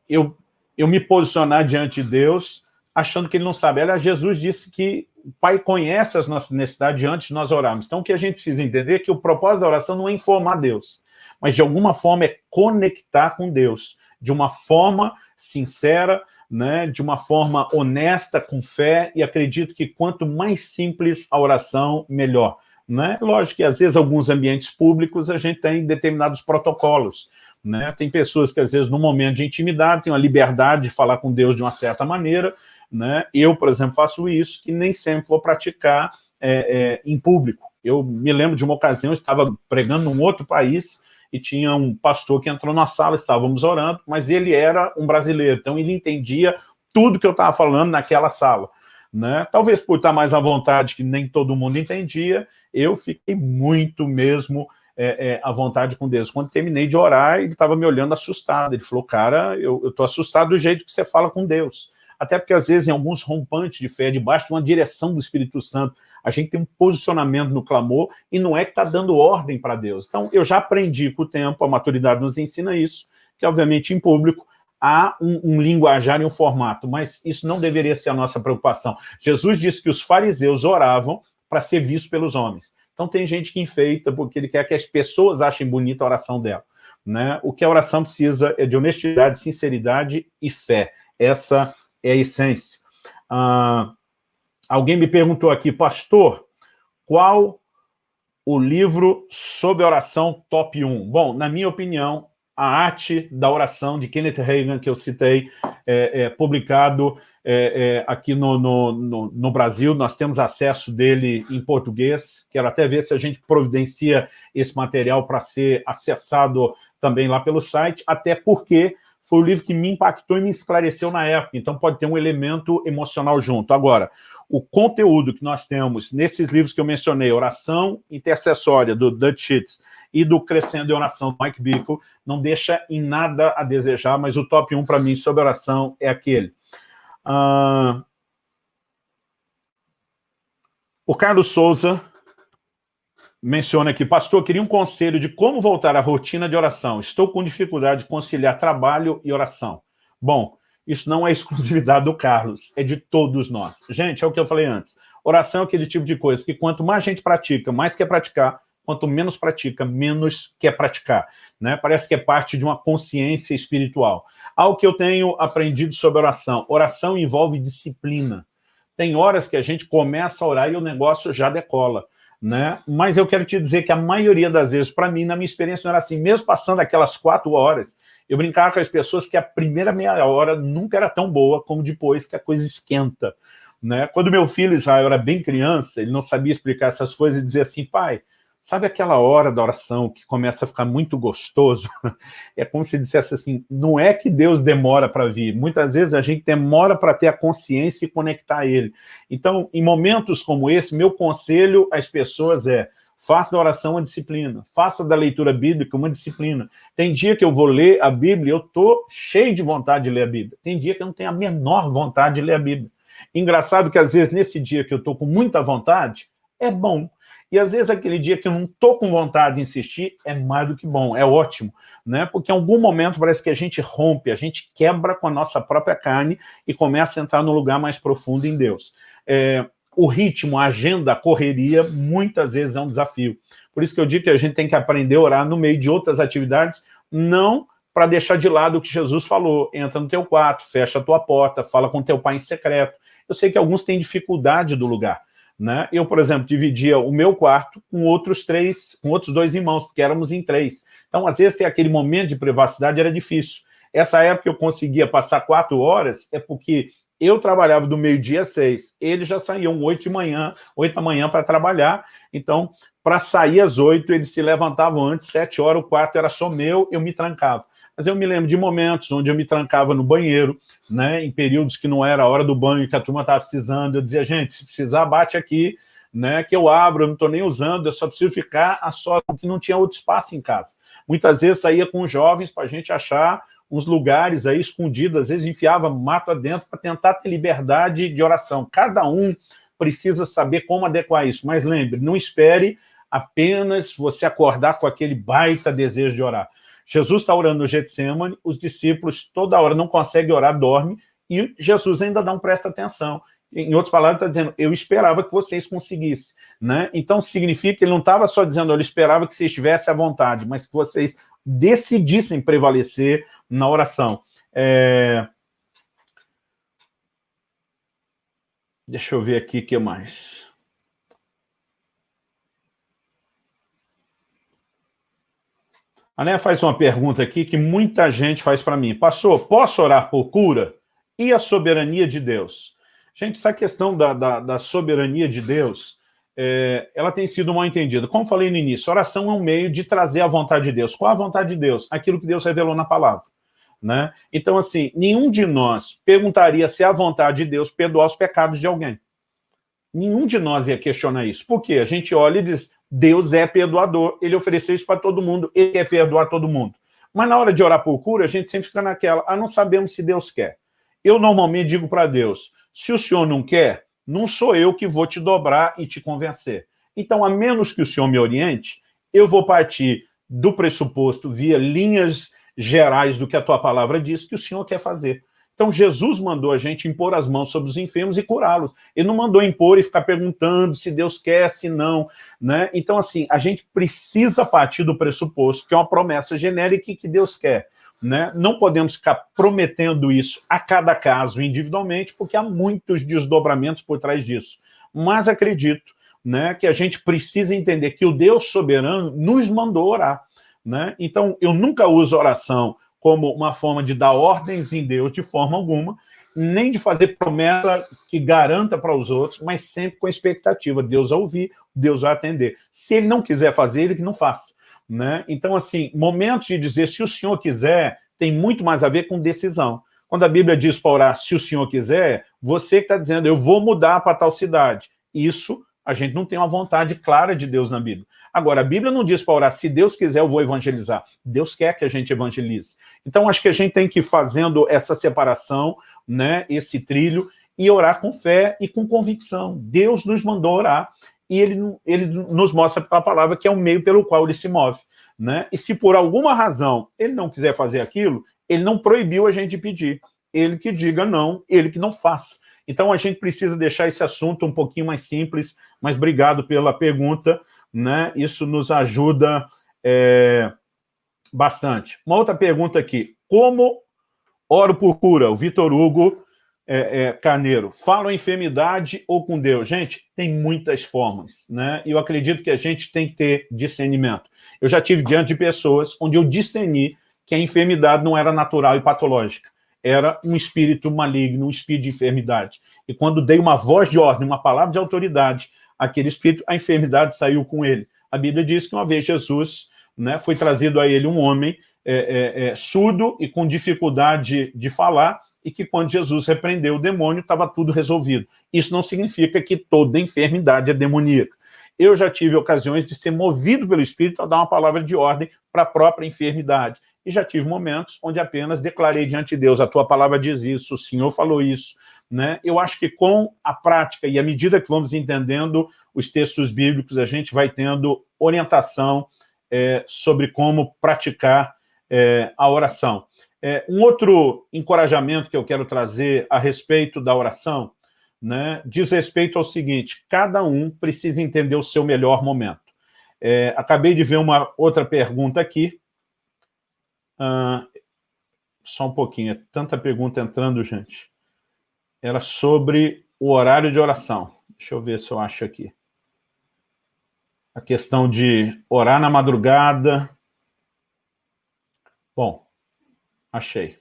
eu, eu me posicionar diante de Deus achando que ele não sabe. Aliás, Jesus disse que o Pai conhece as nossas necessidades antes de nós orarmos. Então, o que a gente precisa entender é que o propósito da oração não é informar Deus, mas de alguma forma é conectar com Deus, de uma forma sincera, né, de uma forma honesta, com fé, e acredito que quanto mais simples a oração, melhor. Né? Lógico que, às vezes, alguns ambientes públicos a gente tem determinados protocolos. Né? Tem pessoas que, às vezes, no momento de intimidade, têm a liberdade de falar com Deus de uma certa maneira. Né? Eu, por exemplo, faço isso, que nem sempre vou praticar é, é, em público. Eu me lembro de uma ocasião, eu estava pregando num outro país e tinha um pastor que entrou na sala, estávamos orando, mas ele era um brasileiro, então ele entendia tudo que eu estava falando naquela sala. Né? Talvez por estar mais à vontade, que nem todo mundo entendia, eu fiquei muito mesmo é, é, à vontade com Deus. Quando terminei de orar, ele estava me olhando assustado. Ele falou, cara, eu estou assustado do jeito que você fala com Deus. Até porque, às vezes, em alguns rompantes de fé, debaixo de uma direção do Espírito Santo, a gente tem um posicionamento no clamor e não é que está dando ordem para Deus. Então, eu já aprendi com o tempo, a maturidade nos ensina isso, que, obviamente, em público, há um, um, linguajar e um formato, mas isso não deveria ser a nossa preocupação. Jesus disse que os fariseus oravam para ser vistos pelos homens. Então tem gente que enfeita porque ele quer que as pessoas achem bonita a oração dela. Né? O que a oração precisa é de honestidade, sinceridade e fé. Essa é a essência. Ah, alguém me perguntou aqui, pastor, qual o livro sobre oração top 1? Bom, na minha opinião, a arte da oração de Kenneth Reagan, que eu citei, é, é publicado é, é, aqui no, no, no, no, Brasil, nós temos acesso dele em português, quero até ver se a gente providencia esse material para ser acessado também lá pelo site, até porque foi o livro que me impactou e me esclareceu na época, então pode ter um elemento emocional junto. Agora, o conteúdo que nós temos nesses livros que eu mencionei, Oração Intercessória, do Dutch Sheets, e do Crescendo em Oração, do Mike Bickle, não deixa em nada a desejar, mas o top 1 para mim sobre oração é aquele. Uh... O Carlos Souza menciona aqui, pastor, queria um conselho de como voltar à rotina de oração. Estou com dificuldade de conciliar trabalho e oração. Bom, isso não é exclusividade do Carlos, é de todos nós. Gente, é o que eu falei antes. Oração é aquele tipo de coisa que quanto mais gente pratica, mais quer praticar, quanto menos pratica, menos quer praticar. Né? Parece que é parte de uma consciência espiritual. Algo que eu tenho aprendido sobre oração. Oração envolve disciplina. Tem horas que a gente começa a orar e o negócio já decola né? Mas eu quero te dizer que a maioria das vezes, para mim, na minha experiência, não era assim. Mesmo passando aquelas quatro horas, eu brincava com as pessoas que a primeira meia hora nunca era tão boa como depois que a coisa esquenta. Né? Quando meu filho Israel era bem criança, ele não sabia explicar essas coisas e dizia assim, pai, Sabe aquela hora da oração que começa a ficar muito gostoso? É como se dissesse assim, não é que Deus demora para vir, muitas vezes a gente demora para ter a consciência e conectar a Ele. Então, em momentos como esse, meu conselho às pessoas é, faça da oração uma disciplina, faça da leitura bíblica uma disciplina. Tem dia que eu vou ler a Bíblia e eu estou cheio de vontade de ler a Bíblia. Tem dia que eu não tenho a menor vontade de ler a Bíblia. Engraçado que às vezes nesse dia que eu estou com muita vontade, é bom, e às vezes aquele dia que eu não estou com vontade de insistir é mais do que bom, é ótimo, né? Porque em algum momento parece que a gente rompe, a gente quebra com a nossa própria carne e começa a entrar no lugar mais profundo em Deus. É, o ritmo, a agenda, a correria, muitas vezes é um desafio. Por isso que eu digo que a gente tem que aprender a orar no meio de outras atividades, não para deixar de lado o que Jesus falou, entra no teu quarto, fecha a tua porta, fala com teu pai em secreto. Eu sei que alguns têm dificuldade do lugar, né? Eu, por exemplo, dividia o meu quarto com outros três, com outros dois irmãos, porque éramos em três. Então, às vezes, ter aquele momento de privacidade era difícil. Essa época eu conseguia passar quatro horas, é porque eu trabalhava do meio-dia às seis, eles já saíam oito de manhã, oito da manhã para trabalhar, então, para sair às oito, eles se levantavam antes, sete horas, o quarto era só meu, eu me trancava. Mas eu me lembro de momentos onde eu me trancava no banheiro, né, em períodos que não era a hora do banho, que a turma estava precisando, eu dizia, gente, se precisar, bate aqui, né, que eu abro, eu não estou nem usando, eu só preciso ficar a só, porque não tinha outro espaço em casa. Muitas vezes saía com jovens para a gente achar uns lugares aí escondidos, às vezes enfiava mato adentro para tentar ter liberdade de oração. Cada um precisa saber como adequar isso, mas lembre, não espere apenas você acordar com aquele baita desejo de orar. Jesus está orando no Getsemane, os discípulos toda hora não conseguem orar, dormem, e Jesus ainda um presta atenção. Em outras palavras, está dizendo, eu esperava que vocês conseguissem. Né? Então, significa que ele não estava só dizendo, ele esperava que vocês estivessem à vontade, mas que vocês decidissem prevalecer na oração. É... Deixa eu ver aqui o que mais. A Néia faz uma pergunta aqui que muita gente faz para mim. Pastor, posso orar por cura? E a soberania de Deus? Gente, essa questão da, da, da soberania de Deus, é, ela tem sido mal entendida. Como falei no início, oração é um meio de trazer a vontade de Deus. Qual a vontade de Deus? Aquilo que Deus revelou na palavra. Né? Então, assim, nenhum de nós perguntaria se é a vontade de Deus perdoar os pecados de alguém. Nenhum de nós ia questionar isso. Por quê? A gente olha e diz, Deus é perdoador, ele ofereceu isso para todo mundo, ele quer perdoar todo mundo. Mas na hora de orar por cura, a gente sempre fica naquela, ah, não sabemos se Deus quer. Eu normalmente digo para Deus, se o senhor não quer, não sou eu que vou te dobrar e te convencer. Então, a menos que o senhor me oriente, eu vou partir do pressuposto, via linhas gerais do que a tua palavra diz, que o senhor quer fazer. Então, Jesus mandou a gente impor as mãos sobre os enfermos e curá-los. Ele não mandou impor e ficar perguntando se Deus quer, se não. Né? Então, assim, a gente precisa partir do pressuposto que é uma promessa genérica que Deus quer. Né? Não podemos ficar prometendo isso a cada caso individualmente, porque há muitos desdobramentos por trás disso. Mas acredito né, que a gente precisa entender que o Deus soberano nos mandou orar. Né? Então, eu nunca uso oração como uma forma de dar ordens em Deus de forma alguma, nem de fazer promessa que garanta para os outros, mas sempre com a expectativa, Deus vai ouvir, Deus vai atender. Se ele não quiser fazer, ele que não faça. Né? Então, assim, momentos de dizer se o senhor quiser, tem muito mais a ver com decisão. Quando a Bíblia diz para orar se o senhor quiser, você que está dizendo, eu vou mudar para tal cidade. Isso, a gente não tem uma vontade clara de Deus na Bíblia. Agora, a Bíblia não diz para orar, se Deus quiser eu vou evangelizar. Deus quer que a gente evangelize. Então, acho que a gente tem que ir fazendo essa separação, né, esse trilho, e orar com fé e com convicção. Deus nos mandou orar, e ele, ele nos mostra pela palavra que é o meio pelo qual ele se move. Né? E se por alguma razão ele não quiser fazer aquilo, ele não proibiu a gente de pedir. Ele que diga não, ele que não faz. Então a gente precisa deixar esse assunto um pouquinho mais simples, mas obrigado pela pergunta, né? isso nos ajuda é, bastante. Uma outra pergunta aqui, como oro por cura? O Vitor Hugo é, é, Carneiro, falam enfermidade ou com Deus? Gente, tem muitas formas, né? E eu acredito que a gente tem que ter discernimento. Eu já tive diante de pessoas onde eu discerni que a enfermidade não era natural e patológica, era um espírito maligno, um espírito de enfermidade. E quando dei uma voz de ordem, uma palavra de autoridade, aquele espírito, a enfermidade saiu com ele. A Bíblia diz que uma vez Jesus né, foi trazido a ele um homem é, é, é surdo e com dificuldade de falar, e que quando Jesus repreendeu o demônio, estava tudo resolvido. Isso não significa que toda enfermidade é demoníaca. Eu já tive ocasiões de ser movido pelo Espírito a dar uma palavra de ordem para a própria enfermidade. E já tive momentos onde apenas declarei diante de Deus, a tua palavra diz isso, o Senhor falou isso. Né? Eu acho que com a prática e à medida que vamos entendendo os textos bíblicos, a gente vai tendo orientação é, sobre como praticar é, a oração. É, um outro encorajamento que eu quero trazer a respeito da oração né, diz respeito ao seguinte, cada um precisa entender o seu melhor momento. É, acabei de ver uma outra pergunta aqui. Ah, só um pouquinho, é tanta pergunta entrando, gente. Era sobre o horário de oração. Deixa eu ver se eu acho aqui. A questão de orar na madrugada. Bom, Achei.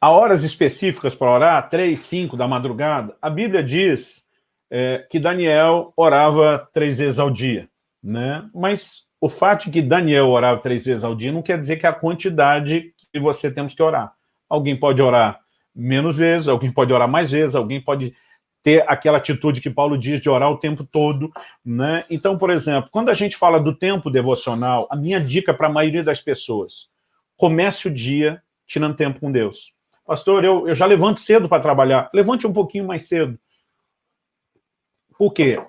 Há horas específicas para orar, três, cinco da madrugada. A Bíblia diz é, que Daniel orava três vezes ao dia. Né? Mas o fato de que Daniel orava três vezes ao dia não quer dizer que a quantidade que você temos que orar. Alguém pode orar menos vezes, alguém pode orar mais vezes, alguém pode ter aquela atitude que Paulo diz de orar o tempo todo. Né? Então, por exemplo, quando a gente fala do tempo devocional, a minha dica para a maioria das pessoas, comece o dia tirando tempo com Deus. Pastor, eu, eu já levanto cedo para trabalhar. Levante um pouquinho mais cedo. Por quê?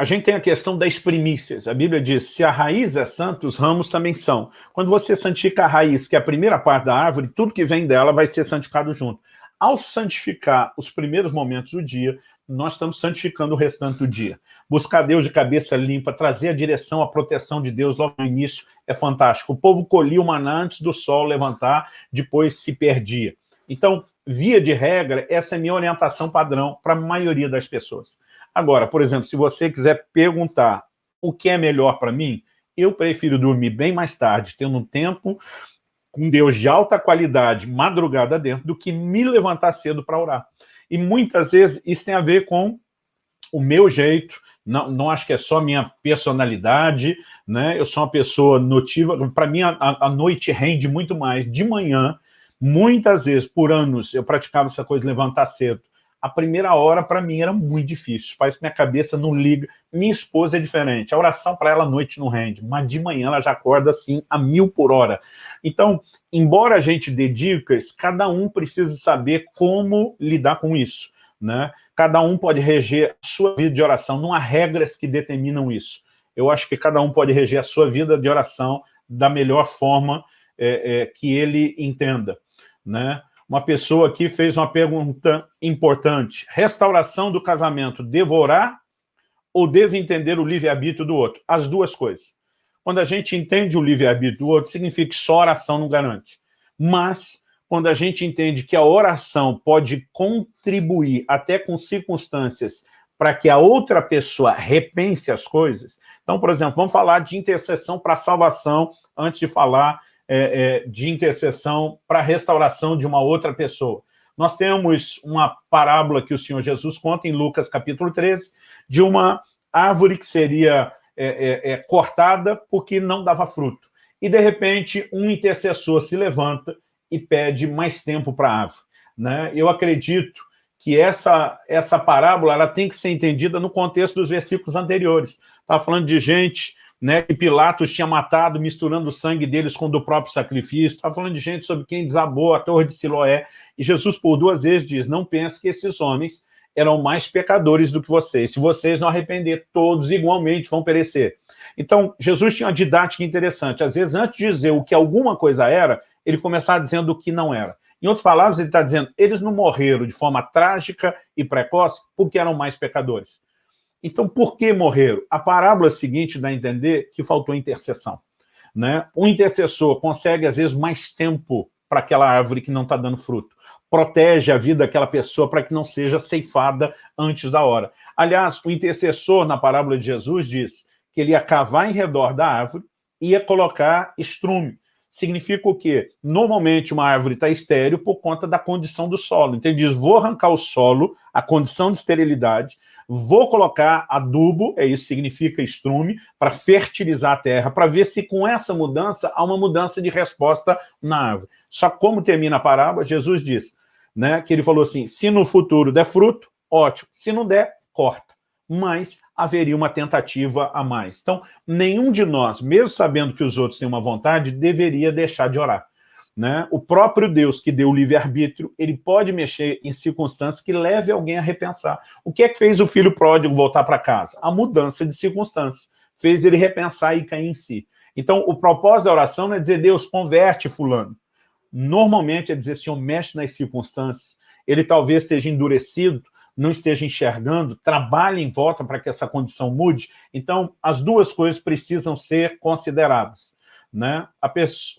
A gente tem a questão das primícias. A Bíblia diz, se a raiz é santa, os ramos também são. Quando você santifica a raiz, que é a primeira parte da árvore, tudo que vem dela vai ser santificado junto. Ao santificar os primeiros momentos do dia, nós estamos santificando o restante do dia. Buscar Deus de cabeça limpa, trazer a direção, a proteção de Deus logo no início é fantástico. O povo colhia o maná antes do sol levantar, depois se perdia. Então, via de regra, essa é minha orientação padrão para a maioria das pessoas. Agora, por exemplo, se você quiser perguntar o que é melhor para mim, eu prefiro dormir bem mais tarde, tendo um tempo com Deus de alta qualidade, madrugada dentro, do que me levantar cedo para orar. E muitas vezes isso tem a ver com o meu jeito, não, não acho que é só minha personalidade, né? Eu sou uma pessoa notiva, para mim a, a noite rende muito mais. De manhã, muitas vezes, por anos, eu praticava essa coisa de levantar cedo a primeira hora para mim era muito difícil, faz que minha cabeça não liga. Minha esposa é diferente, a oração para ela à noite não rende, mas de manhã ela já acorda assim a mil por hora. Então, embora a gente dê dicas, cada um precisa saber como lidar com isso. Né? Cada um pode reger a sua vida de oração, não há regras que determinam isso. Eu acho que cada um pode reger a sua vida de oração da melhor forma é, é, que ele entenda. Né? Uma pessoa aqui fez uma pergunta importante. Restauração do casamento, devorar ou devo entender o livre-arbítrio do outro? As duas coisas. Quando a gente entende o livre-arbítrio do outro, significa que só oração não garante. Mas, quando a gente entende que a oração pode contribuir até com circunstâncias para que a outra pessoa repense as coisas. Então, por exemplo, vamos falar de intercessão para salvação antes de falar é, é, de intercessão para a restauração de uma outra pessoa. Nós temos uma parábola que o Senhor Jesus conta em Lucas capítulo 13, de uma árvore que seria é, é, é, cortada porque não dava fruto. E, de repente, um intercessor se levanta e pede mais tempo para a árvore. Né? Eu acredito que essa, essa parábola ela tem que ser entendida no contexto dos versículos anteriores. Está falando de gente né, que Pilatos tinha matado, misturando o sangue deles com o do próprio sacrifício. Estava falando de gente sobre quem desabou a torre de Siloé. E Jesus, por duas vezes, diz, não pense que esses homens eram mais pecadores do que vocês. Se vocês não arrepender, todos igualmente vão perecer. Então, Jesus tinha uma didática interessante. Às vezes, antes de dizer o que alguma coisa era, ele começava dizendo o que não era. Em outras palavras, ele está dizendo, eles não morreram de forma trágica e precoce porque eram mais pecadores. Então, por que morreram? A parábola seguinte dá a entender que faltou intercessão. Né? Um intercessor consegue, às vezes, mais tempo para aquela árvore que não está dando fruto. Protege a vida daquela pessoa para que não seja ceifada antes da hora. Aliás, o intercessor, na parábola de Jesus, diz que ele ia cavar em redor da árvore e ia colocar estrume significa o quê? Normalmente uma árvore está estéreo por conta da condição do solo. Então ele diz, vou arrancar o solo, a condição de esterilidade, vou colocar adubo, é isso significa estrume, para fertilizar a terra, para ver se com essa mudança há uma mudança de resposta na árvore. Só como termina a parábola, Jesus diz, né, que ele falou assim, se no futuro der fruto, ótimo, se não der, corta mas haveria uma tentativa a mais. Então, nenhum de nós, mesmo sabendo que os outros têm uma vontade, deveria deixar de orar. Né? O próprio Deus que deu o livre-arbítrio, ele pode mexer em circunstâncias que leve alguém a repensar. O que é que fez o filho pródigo voltar para casa? A mudança de circunstâncias. Fez ele repensar e cair em si. Então, o propósito da oração não é dizer, Deus, converte fulano. Normalmente é dizer, Senhor, mexe nas circunstâncias. Ele talvez esteja endurecido, não esteja enxergando, trabalhe em volta para que essa condição mude. Então, as duas coisas precisam ser consideradas. Né?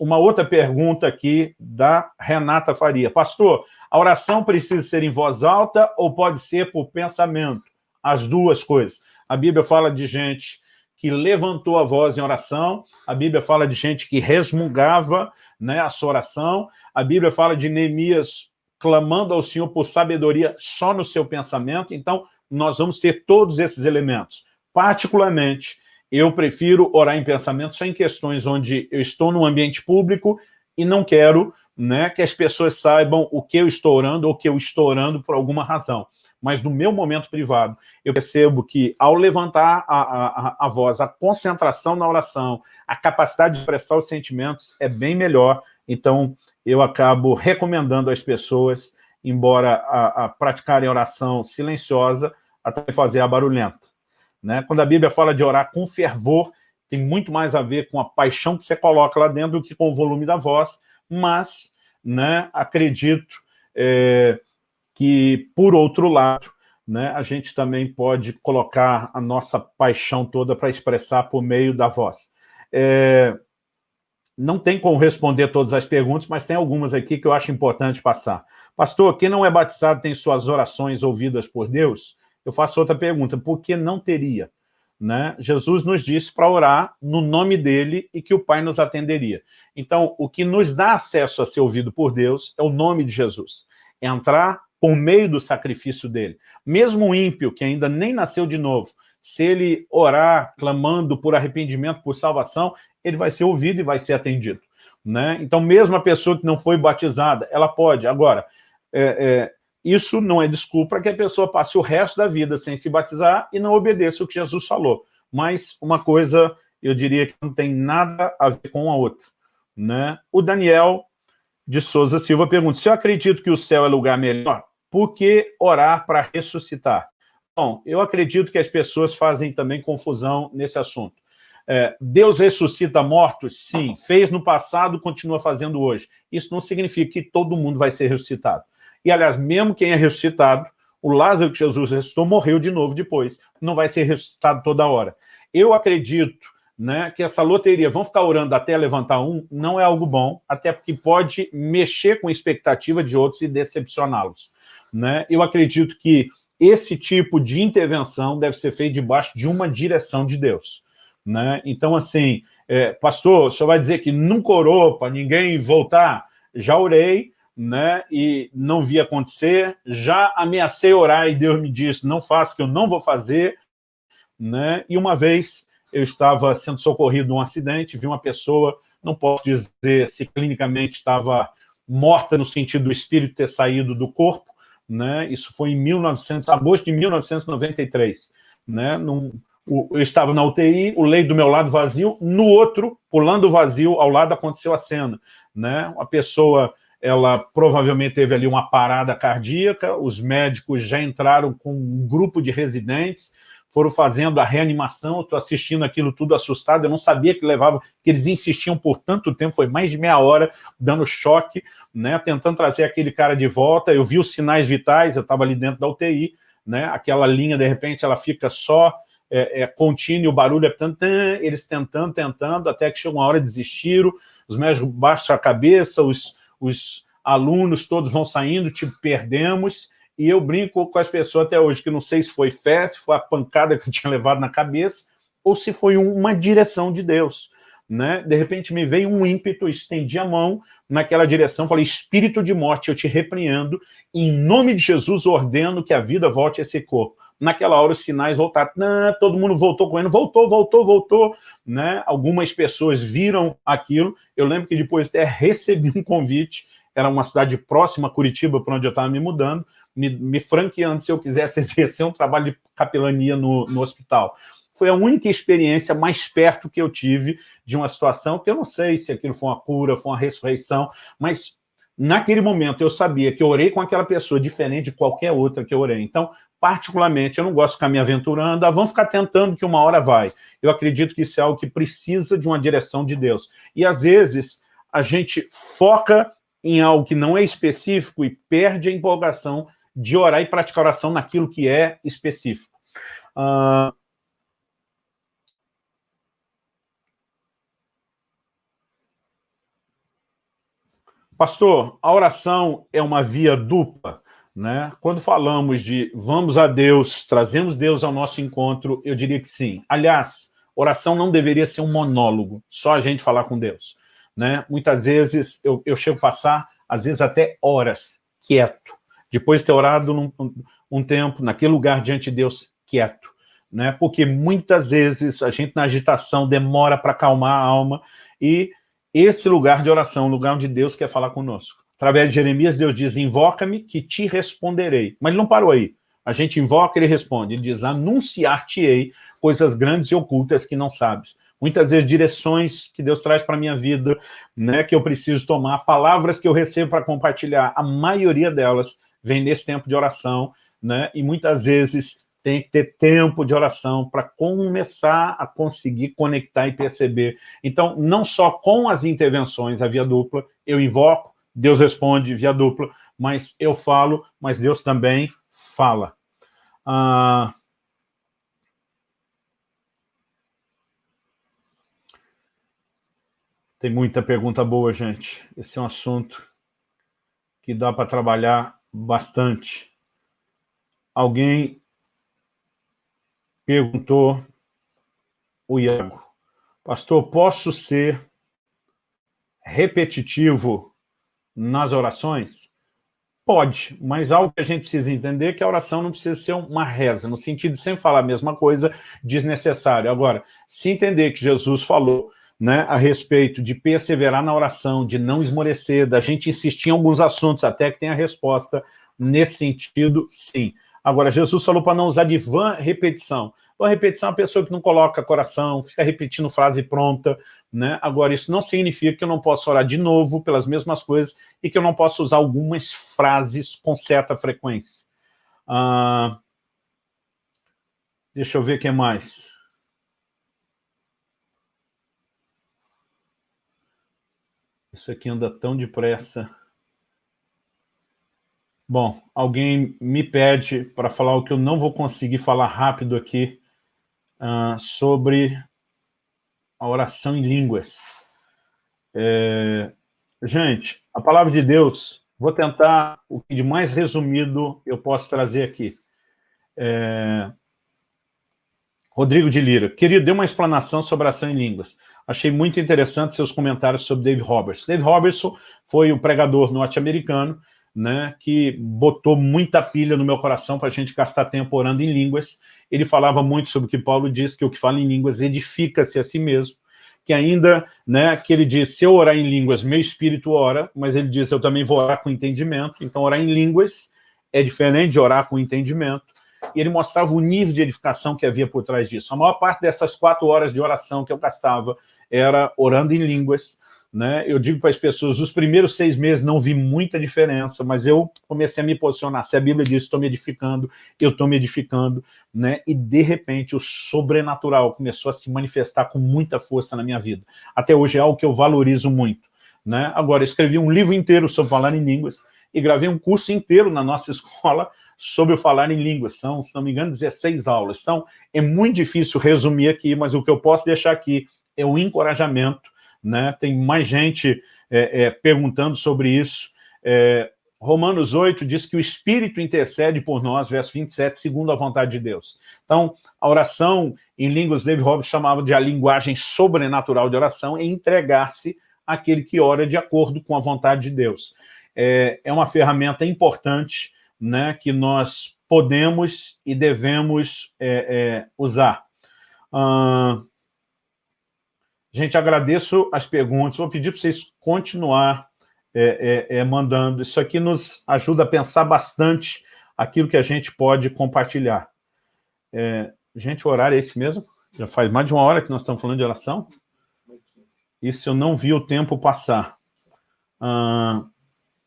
Uma outra pergunta aqui da Renata Faria. Pastor, a oração precisa ser em voz alta ou pode ser por pensamento? As duas coisas. A Bíblia fala de gente que levantou a voz em oração, a Bíblia fala de gente que resmungava né, a sua oração, a Bíblia fala de Neemias clamando ao Senhor por sabedoria só no seu pensamento. Então, nós vamos ter todos esses elementos. Particularmente, eu prefiro orar em pensamento só em questões onde eu estou num ambiente público e não quero né, que as pessoas saibam o que eu estou orando ou que eu estou orando por alguma razão. Mas no meu momento privado, eu percebo que ao levantar a, a, a voz, a concentração na oração, a capacidade de expressar os sentimentos é bem melhor. Então, eu acabo recomendando às pessoas, embora a, a praticarem oração silenciosa, até fazer a barulhenta. Né? Quando a Bíblia fala de orar com fervor, tem muito mais a ver com a paixão que você coloca lá dentro do que com o volume da voz, mas né, acredito é, que, por outro lado, né, a gente também pode colocar a nossa paixão toda para expressar por meio da voz. É, não tem como responder todas as perguntas, mas tem algumas aqui que eu acho importante passar. Pastor, quem não é batizado tem suas orações ouvidas por Deus? Eu faço outra pergunta, por que não teria? Né? Jesus nos disse para orar no nome dele e que o Pai nos atenderia. Então, o que nos dá acesso a ser ouvido por Deus é o nome de Jesus. É entrar por meio do sacrifício dele. Mesmo o ímpio, que ainda nem nasceu de novo, se ele orar clamando por arrependimento, por salvação, ele vai ser ouvido e vai ser atendido. Né? Então, mesmo a pessoa que não foi batizada, ela pode. Agora, é, é, isso não é desculpa para que a pessoa passe o resto da vida sem se batizar e não obedeça o que Jesus falou. Mas uma coisa, eu diria que não tem nada a ver com a outra. Né? O Daniel de Souza Silva pergunta, se eu acredito que o céu é lugar melhor, por que orar para ressuscitar? Bom, eu acredito que as pessoas fazem também confusão nesse assunto. É, Deus ressuscita mortos? Sim. Fez no passado, continua fazendo hoje. Isso não significa que todo mundo vai ser ressuscitado. E, aliás, mesmo quem é ressuscitado, o Lázaro que Jesus ressuscitou morreu de novo depois. Não vai ser ressuscitado toda hora. Eu acredito né, que essa loteria, vão ficar orando até levantar um, não é algo bom, até porque pode mexer com a expectativa de outros e decepcioná-los. Né? Eu acredito que esse tipo de intervenção deve ser feito debaixo de uma direção de Deus. Né? Então, assim, é, pastor, o senhor vai dizer que nunca orou para ninguém voltar? Já orei, né, e não vi acontecer, já ameacei orar e Deus me disse, não faça que eu não vou fazer, né, e uma vez eu estava sendo socorrido num acidente, vi uma pessoa, não posso dizer se clinicamente estava morta no sentido do espírito ter saído do corpo, né, isso foi em 1900, agosto de 1993, né, num, eu estava na UTI, o leito do meu lado vazio, no outro, pulando o vazio, ao lado aconteceu a cena. Né? Uma pessoa ela provavelmente teve ali uma parada cardíaca, os médicos já entraram com um grupo de residentes, foram fazendo a reanimação, eu estou assistindo aquilo tudo assustado, eu não sabia que levava, que eles insistiam por tanto tempo, foi mais de meia hora, dando choque, né, tentando trazer aquele cara de volta, eu vi os sinais vitais, eu estava ali dentro da UTI, né, aquela linha, de repente, ela fica só é, é contínuo, o barulho é tanto, eles tentando, tentando, até que chegou uma hora, desistiram, os médicos baixam a cabeça, os, os alunos todos vão saindo, tipo, perdemos, e eu brinco com as pessoas até hoje, que não sei se foi fé, se foi a pancada que eu tinha levado na cabeça, ou se foi uma direção de Deus. Né? De repente me veio um ímpeto, estendi a mão naquela direção, falei, espírito de morte, eu te repreendo, em nome de Jesus ordeno que a vida volte a esse corpo. Naquela hora os sinais voltaram, não, todo mundo voltou correndo, voltou, voltou, voltou, né? Algumas pessoas viram aquilo, eu lembro que depois até recebi um convite, era uma cidade próxima a Curitiba, para onde eu estava me mudando, me, me, franqueando. Se eu quisesse exercer um trabalho de capelania no, no hospital. Foi a única experiência mais perto que eu tive de uma situação que eu não sei se aquilo foi uma cura, foi uma ressurreição, mas naquele momento eu sabia que eu orei com aquela pessoa diferente de qualquer outra que eu orei. Então, particularmente, eu não gosto de ficar me aventurando, ah, vamos ficar tentando que uma hora vai. Eu acredito que isso é algo que precisa de uma direção de Deus. E às vezes a gente foca em algo que não é específico e perde a empolgação de orar e praticar oração naquilo que é específico. Uh, Pastor, a oração é uma via dupla, né? Quando falamos de vamos a Deus, trazemos Deus ao nosso encontro, eu diria que sim. Aliás, oração não deveria ser um monólogo, só a gente falar com Deus. Né? Muitas vezes eu, eu chego a passar, às vezes até horas, quieto. Depois de ter orado num, um tempo, naquele lugar diante de Deus, quieto. Né? Porque muitas vezes a gente na agitação demora para acalmar a alma e esse lugar de oração, lugar onde Deus quer falar conosco. Através de Jeremias, Deus diz, invoca-me que te responderei. Mas ele não parou aí. A gente invoca, ele responde. Ele diz, anunciar-te-ei coisas grandes e ocultas que não sabes. Muitas vezes direções que Deus traz para a minha vida, né, que eu preciso tomar, palavras que eu recebo para compartilhar, a maioria delas vem nesse tempo de oração, né, e muitas vezes tem que ter tempo de oração para começar a conseguir conectar e perceber. Então, não só com as intervenções, a via dupla, eu invoco, Deus responde via dupla, mas eu falo, mas Deus também fala. Ah, tem muita pergunta boa, gente. Esse é um assunto que dá para trabalhar bastante. Alguém perguntou o Iago, pastor, posso ser repetitivo nas orações? Pode, mas algo que a gente precisa entender é que a oração não precisa ser uma reza, no sentido de sempre falar a mesma coisa desnecessário. Agora, se entender que Jesus falou né, a respeito de perseverar na oração, de não esmorecer, da gente insistir em alguns assuntos até que tenha resposta, nesse sentido, sim. Agora, Jesus falou para não usar de vã repetição. Vã repetição é uma pessoa que não coloca coração, fica repetindo frase pronta, né? Agora, isso não significa que eu não posso orar de novo pelas mesmas coisas e que eu não posso usar algumas frases com certa frequência. Ah, deixa eu ver o que mais. Isso aqui anda tão depressa. Bom, alguém me pede para falar o que eu não vou conseguir falar rápido aqui uh, sobre a oração em línguas. É, gente, a palavra de Deus, vou tentar o que de mais resumido eu posso trazer aqui. É, Rodrigo de Lira, querido, dê uma explanação sobre oração em línguas. Achei muito interessante seus comentários sobre Dave Roberts. Dave Robertson foi o pregador norte-americano né, que botou muita pilha no meu coração para a gente gastar tempo orando em línguas. Ele falava muito sobre o que Paulo diz, que o que fala em línguas edifica-se a si mesmo, que ainda, né, que ele diz, se eu orar em línguas, meu espírito ora, mas ele diz, eu também vou orar com entendimento, então orar em línguas é diferente de orar com entendimento, e ele mostrava o nível de edificação que havia por trás disso. A maior parte dessas quatro horas de oração que eu gastava era orando em línguas, né? Eu digo para as pessoas, os primeiros seis meses não vi muita diferença, mas eu comecei a me posicionar. Se a Bíblia diz, estou me edificando, eu estou me edificando, né? E, de repente, o sobrenatural começou a se manifestar com muita força na minha vida. Até hoje é algo que eu valorizo muito, né? Agora, escrevi um livro inteiro sobre falar em línguas e gravei um curso inteiro na nossa escola sobre o falar em línguas. São, se não me engano, 16 aulas. Então, é muito difícil resumir aqui, mas o que eu posso deixar aqui é o encorajamento né? tem mais gente é, é, perguntando sobre isso. É, Romanos 8 diz que o Espírito intercede por nós, verso 27, segundo a vontade de Deus. Então, a oração, em línguas, David Hobbes chamava de a linguagem sobrenatural de oração, é entregar-se àquele que ora de acordo com a vontade de Deus. É, é uma ferramenta importante né, que nós podemos e devemos é, é, usar. Uh, Gente, agradeço as perguntas. Vou pedir para vocês continuar é, é, é, mandando. Isso aqui nos ajuda a pensar bastante aquilo que a gente pode compartilhar. É, gente, o horário é esse mesmo? Já faz mais de uma hora que nós estamos falando de oração? Isso eu não vi o tempo passar. Ah,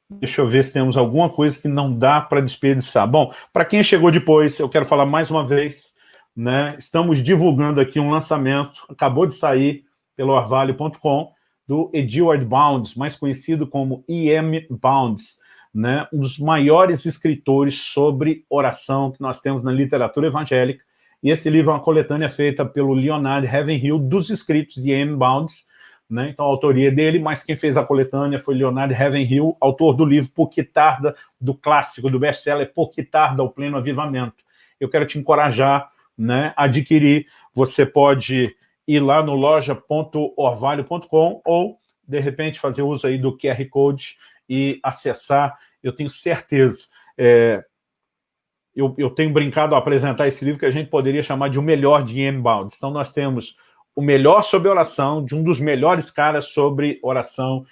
deixa eu ver se temos alguma coisa que não dá para desperdiçar. Bom, para quem chegou depois, eu quero falar mais uma vez, né? Estamos divulgando aqui um lançamento, acabou de sair, pelo orvalho.com, do Edward Bounds, mais conhecido como E.M. Bounds, né, um dos maiores escritores sobre oração que nós temos na literatura evangélica, e esse livro é uma coletânea feita pelo Leonard Ravenhill, dos escritos de E.M. Bounds, né, então a autoria é dele, mas quem fez a coletânea foi Leonard Ravenhill, autor do livro Por que Tarda, do clássico, do best-seller Por que Tarda o Pleno Avivamento. Eu quero te encorajar né, a adquirir, você pode ir lá no loja.orvalho.com ou, de repente, fazer uso aí do QR Code e acessar. Eu tenho certeza, é, eu, eu, tenho brincado a apresentar esse livro que a gente poderia chamar de o melhor de Ian Bounds. Então, nós temos o melhor sobre oração, de um dos melhores caras sobre oração.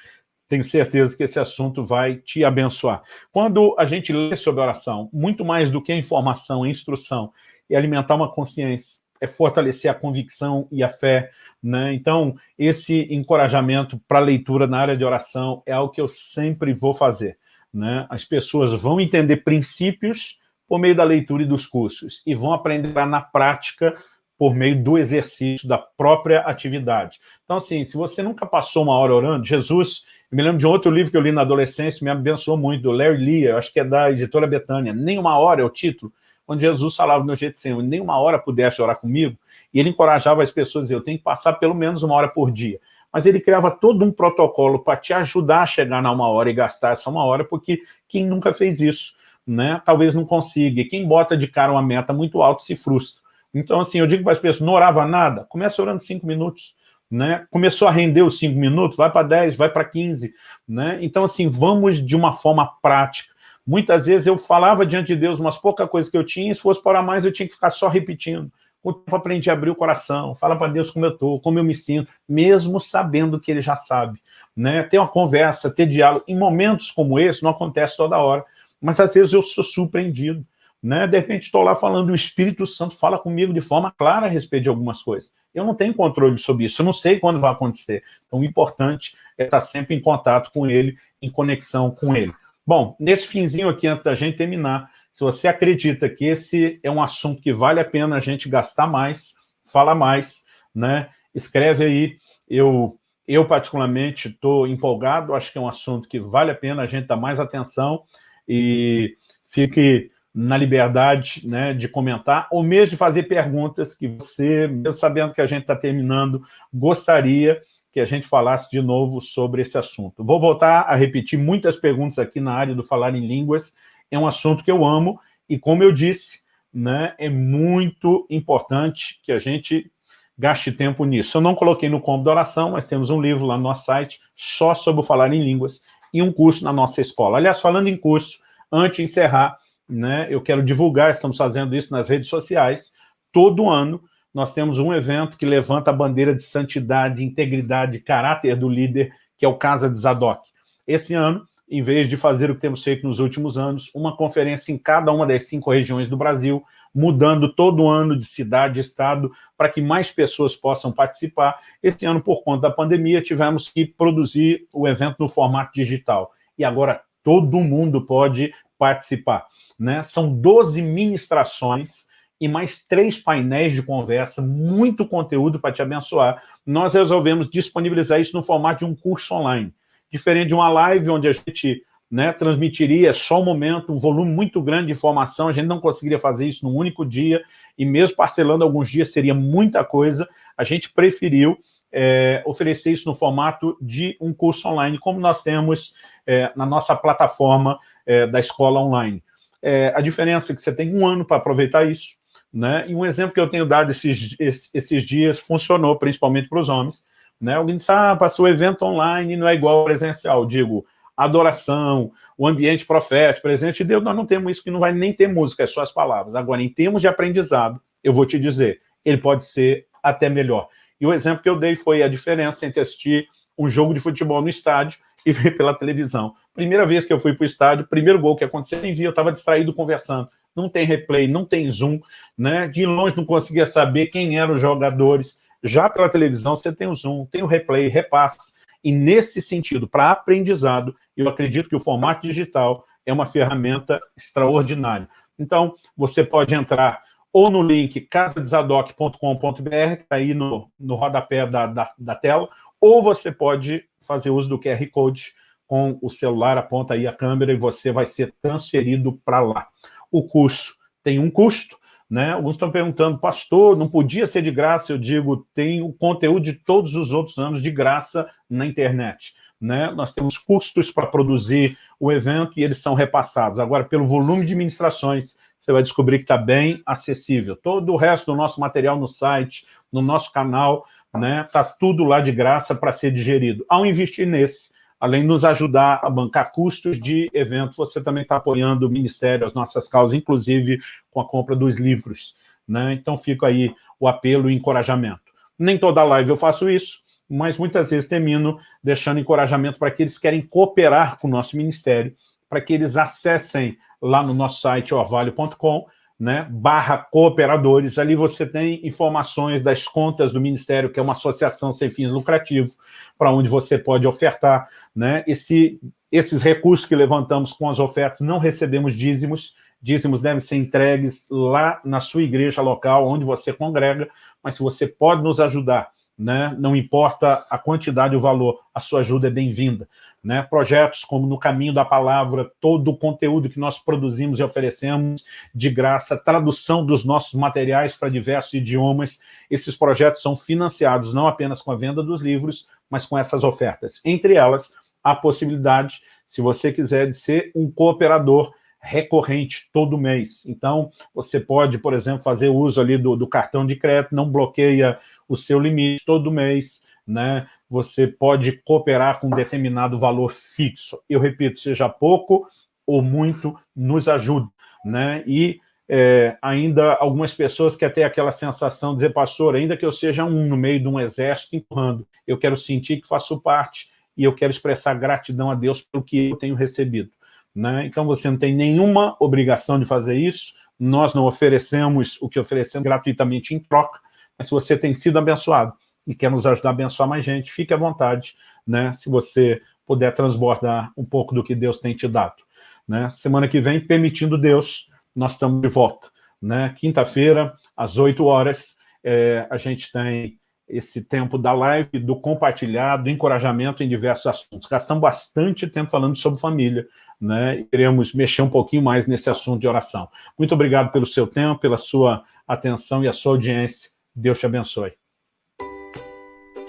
Tenho certeza que esse assunto vai te abençoar. Quando a gente lê sobre oração, muito mais do que a informação, a instrução, e alimentar uma consciência é fortalecer a convicção e a fé. Né? Então, esse encorajamento para leitura na área de oração é algo que eu sempre vou fazer. Né? As pessoas vão entender princípios por meio da leitura e dos cursos, e vão aprender na prática por meio do exercício da própria atividade. Então, assim, se você nunca passou uma hora orando, Jesus, eu me lembro de outro livro que eu li na adolescência, me abençoou muito, do Larry Lee, acho que é da editora Betânia, Nem Uma Hora é o título, onde Jesus falava no Getsemane, nem uma hora pudesse orar comigo, e ele encorajava as pessoas eu tenho que passar pelo menos uma hora por dia. Mas ele criava todo um protocolo para te ajudar a chegar na uma hora e gastar essa uma hora, porque quem nunca fez isso, né, talvez não consiga. E quem bota de cara uma meta muito alta se frustra. Então, assim, eu digo para as pessoas, não orava nada, começa orando cinco minutos. Né? Começou a render os cinco minutos, vai para 10, vai para 15. Né? Então, assim, vamos de uma forma prática. Muitas vezes eu falava diante de Deus umas poucas coisas que eu tinha, e se fosse para mais eu tinha que ficar só repetindo. Com o tempo aprendi a abrir o coração, falar para Deus como eu estou, como eu me sinto, mesmo sabendo que Ele já sabe. Né? Ter uma conversa, ter diálogo. Em momentos como esse, não acontece toda hora, mas às vezes eu sou surpreendido. Né? De repente estou lá falando, o Espírito Santo fala comigo de forma clara a respeito de algumas coisas. Eu não tenho controle sobre isso, eu não sei quando vai acontecer. Então o importante é estar sempre em contato com Ele, em conexão com Ele. Bom, nesse finzinho aqui, antes da gente terminar, se você acredita que esse é um assunto que vale a pena a gente gastar mais, fala mais, né? Escreve aí. Eu, eu particularmente, estou empolgado, acho que é um assunto que vale a pena a gente dar mais atenção e fique na liberdade né, de comentar, ou mesmo de fazer perguntas que você, mesmo sabendo que a gente está terminando, gostaria que a gente falasse de novo sobre esse assunto. Vou voltar a repetir muitas perguntas aqui na área do falar em línguas, é um assunto que eu amo, e como eu disse, né, é muito importante que a gente gaste tempo nisso. Eu não coloquei no combo da oração, mas temos um livro lá no nosso site só sobre o falar em línguas e um curso na nossa escola. Aliás, falando em curso, antes de encerrar, né, eu quero divulgar, estamos fazendo isso nas redes sociais, todo ano nós temos um evento que levanta a bandeira de santidade, integridade, caráter do líder, que é o Casa de Zadok. Esse ano, em vez de fazer o que temos feito nos últimos anos, uma conferência em cada uma das cinco regiões do Brasil, mudando todo ano de cidade e estado, para que mais pessoas possam participar. Esse ano, por conta da pandemia, tivemos que produzir o evento no formato digital. E agora todo mundo pode participar. Né? São 12 ministrações e mais três painéis de conversa, muito conteúdo para te abençoar. Nós resolvemos disponibilizar isso no formato de um curso online diferente de uma live onde a gente né, transmitiria só um momento, um volume muito grande de informação, a gente não conseguiria fazer isso num único dia, e mesmo parcelando alguns dias seria muita coisa, a gente preferiu é, oferecer isso no formato de um curso online, como nós temos é, na nossa plataforma é, da escola online. É, a diferença é que você tem um ano para aproveitar isso, né? e um exemplo que eu tenho dado esses, esses dias funcionou, principalmente para os homens, né? Alguém diz, ah, passou evento online não é igual ao presencial. Digo, adoração, o ambiente profético, presente de Deus, nós não temos isso, que não vai nem ter música, é só as palavras. Agora, em termos de aprendizado, eu vou te dizer, ele pode ser até melhor. E o exemplo que eu dei foi a diferença entre assistir um jogo de futebol no estádio e ver pela televisão. Primeira vez que eu fui para o estádio, primeiro gol que aconteceu, nem vi, eu estava distraído conversando. Não tem replay, não tem zoom, né? De longe não conseguia saber quem eram os jogadores. Já pela televisão, você tem o Zoom, tem o replay, repasse. E nesse sentido, para aprendizado, eu acredito que o formato digital é uma ferramenta extraordinária. Então, você pode entrar ou no link casadesadoc.com.br, que está aí no, no rodapé da, da, da, tela, ou você pode fazer uso do QR Code com o celular, aponta aí a câmera e você vai ser transferido para lá. O curso tem um custo, né? Alguns estão perguntando, pastor, não podia ser de graça? Eu digo, tem o conteúdo de todos os outros anos de graça na internet. Né? Nós temos custos para produzir o evento e eles são repassados. Agora, pelo volume de ministrações, você vai descobrir que está bem acessível. Todo o resto do nosso material no site, no nosso canal, está né? Tá tudo lá de graça para ser digerido. Ao investir nesse, além de nos ajudar a bancar custos de eventos, você também está apoiando o Ministério, as nossas causas, inclusive com a compra dos livros. Né? Então fica aí o apelo e encorajamento. Nem toda live eu faço isso, mas muitas vezes termino deixando encorajamento para aqueles que querem cooperar com o nosso ministério, para que eles acessem lá no nosso site orvalho.com né, barra cooperadores, ali você tem informações das contas do Ministério, que é uma associação sem fins lucrativos, para onde você pode ofertar. Né, esse, esses recursos que levantamos com as ofertas, não recebemos dízimos, dízimos devem ser entregues lá na sua igreja local, onde você congrega, mas se você pode nos ajudar né? não importa a quantidade e o valor, a sua ajuda é bem-vinda. Né? Projetos como No Caminho da Palavra, todo o conteúdo que nós produzimos e oferecemos de graça, tradução dos nossos materiais para diversos idiomas, esses projetos são financiados não apenas com a venda dos livros, mas com essas ofertas. Entre elas, a possibilidade, se você quiser, de ser um cooperador recorrente todo mês. Então, você pode, por exemplo, fazer uso ali do, do cartão de crédito, não bloqueia o seu limite todo mês, né? Você pode cooperar com um determinado valor fixo. Eu repito, seja pouco ou muito, nos ajuda, né? E é, ainda algumas pessoas que até aquela sensação de dizer, pastor, ainda que eu seja um no meio de um exército empurrando, eu quero sentir que faço parte e eu quero expressar gratidão a Deus pelo que eu tenho recebido. Né? Então você não tem nenhuma obrigação de fazer isso, nós não oferecemos o que oferecemos gratuitamente em troca, mas você tem sido abençoado e quer nos ajudar a abençoar mais gente, fique à vontade, né? se você puder transbordar um pouco do que Deus tem te dado. Né? Semana que vem, permitindo Deus, nós estamos de volta. Né? Quinta-feira, às 8 horas, é, a gente tem esse tempo da live, do compartilhar, do encorajamento em diversos assuntos. Gastamos bastante tempo falando sobre família, né? Queremos mexer um pouquinho mais nesse assunto de oração. Muito obrigado pelo seu tempo, pela sua atenção e a sua audiência. Deus te abençoe.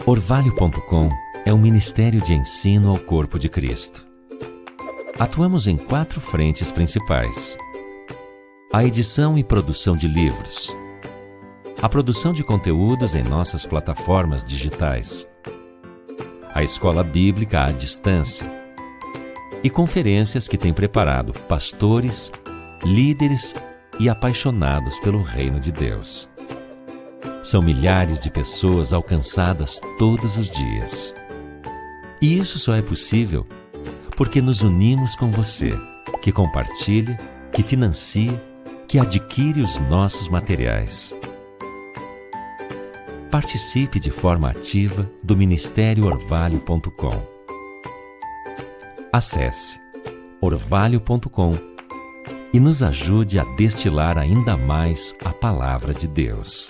Orvalho.com é um ministério de ensino ao corpo de Cristo. Atuamos em quatro frentes principais. A edição e produção de livros, a produção de conteúdos em nossas plataformas digitais, a escola bíblica à distância e conferências que tem preparado pastores, líderes e apaixonados pelo reino de Deus. São milhares de pessoas alcançadas todos os dias. E isso só é possível porque nos unimos com você, que compartilha, que financia, que adquire os nossos materiais. Participe de forma ativa do Ministério Orvalho.com. Acesse orvalho.com e nos ajude a destilar ainda mais a palavra de Deus.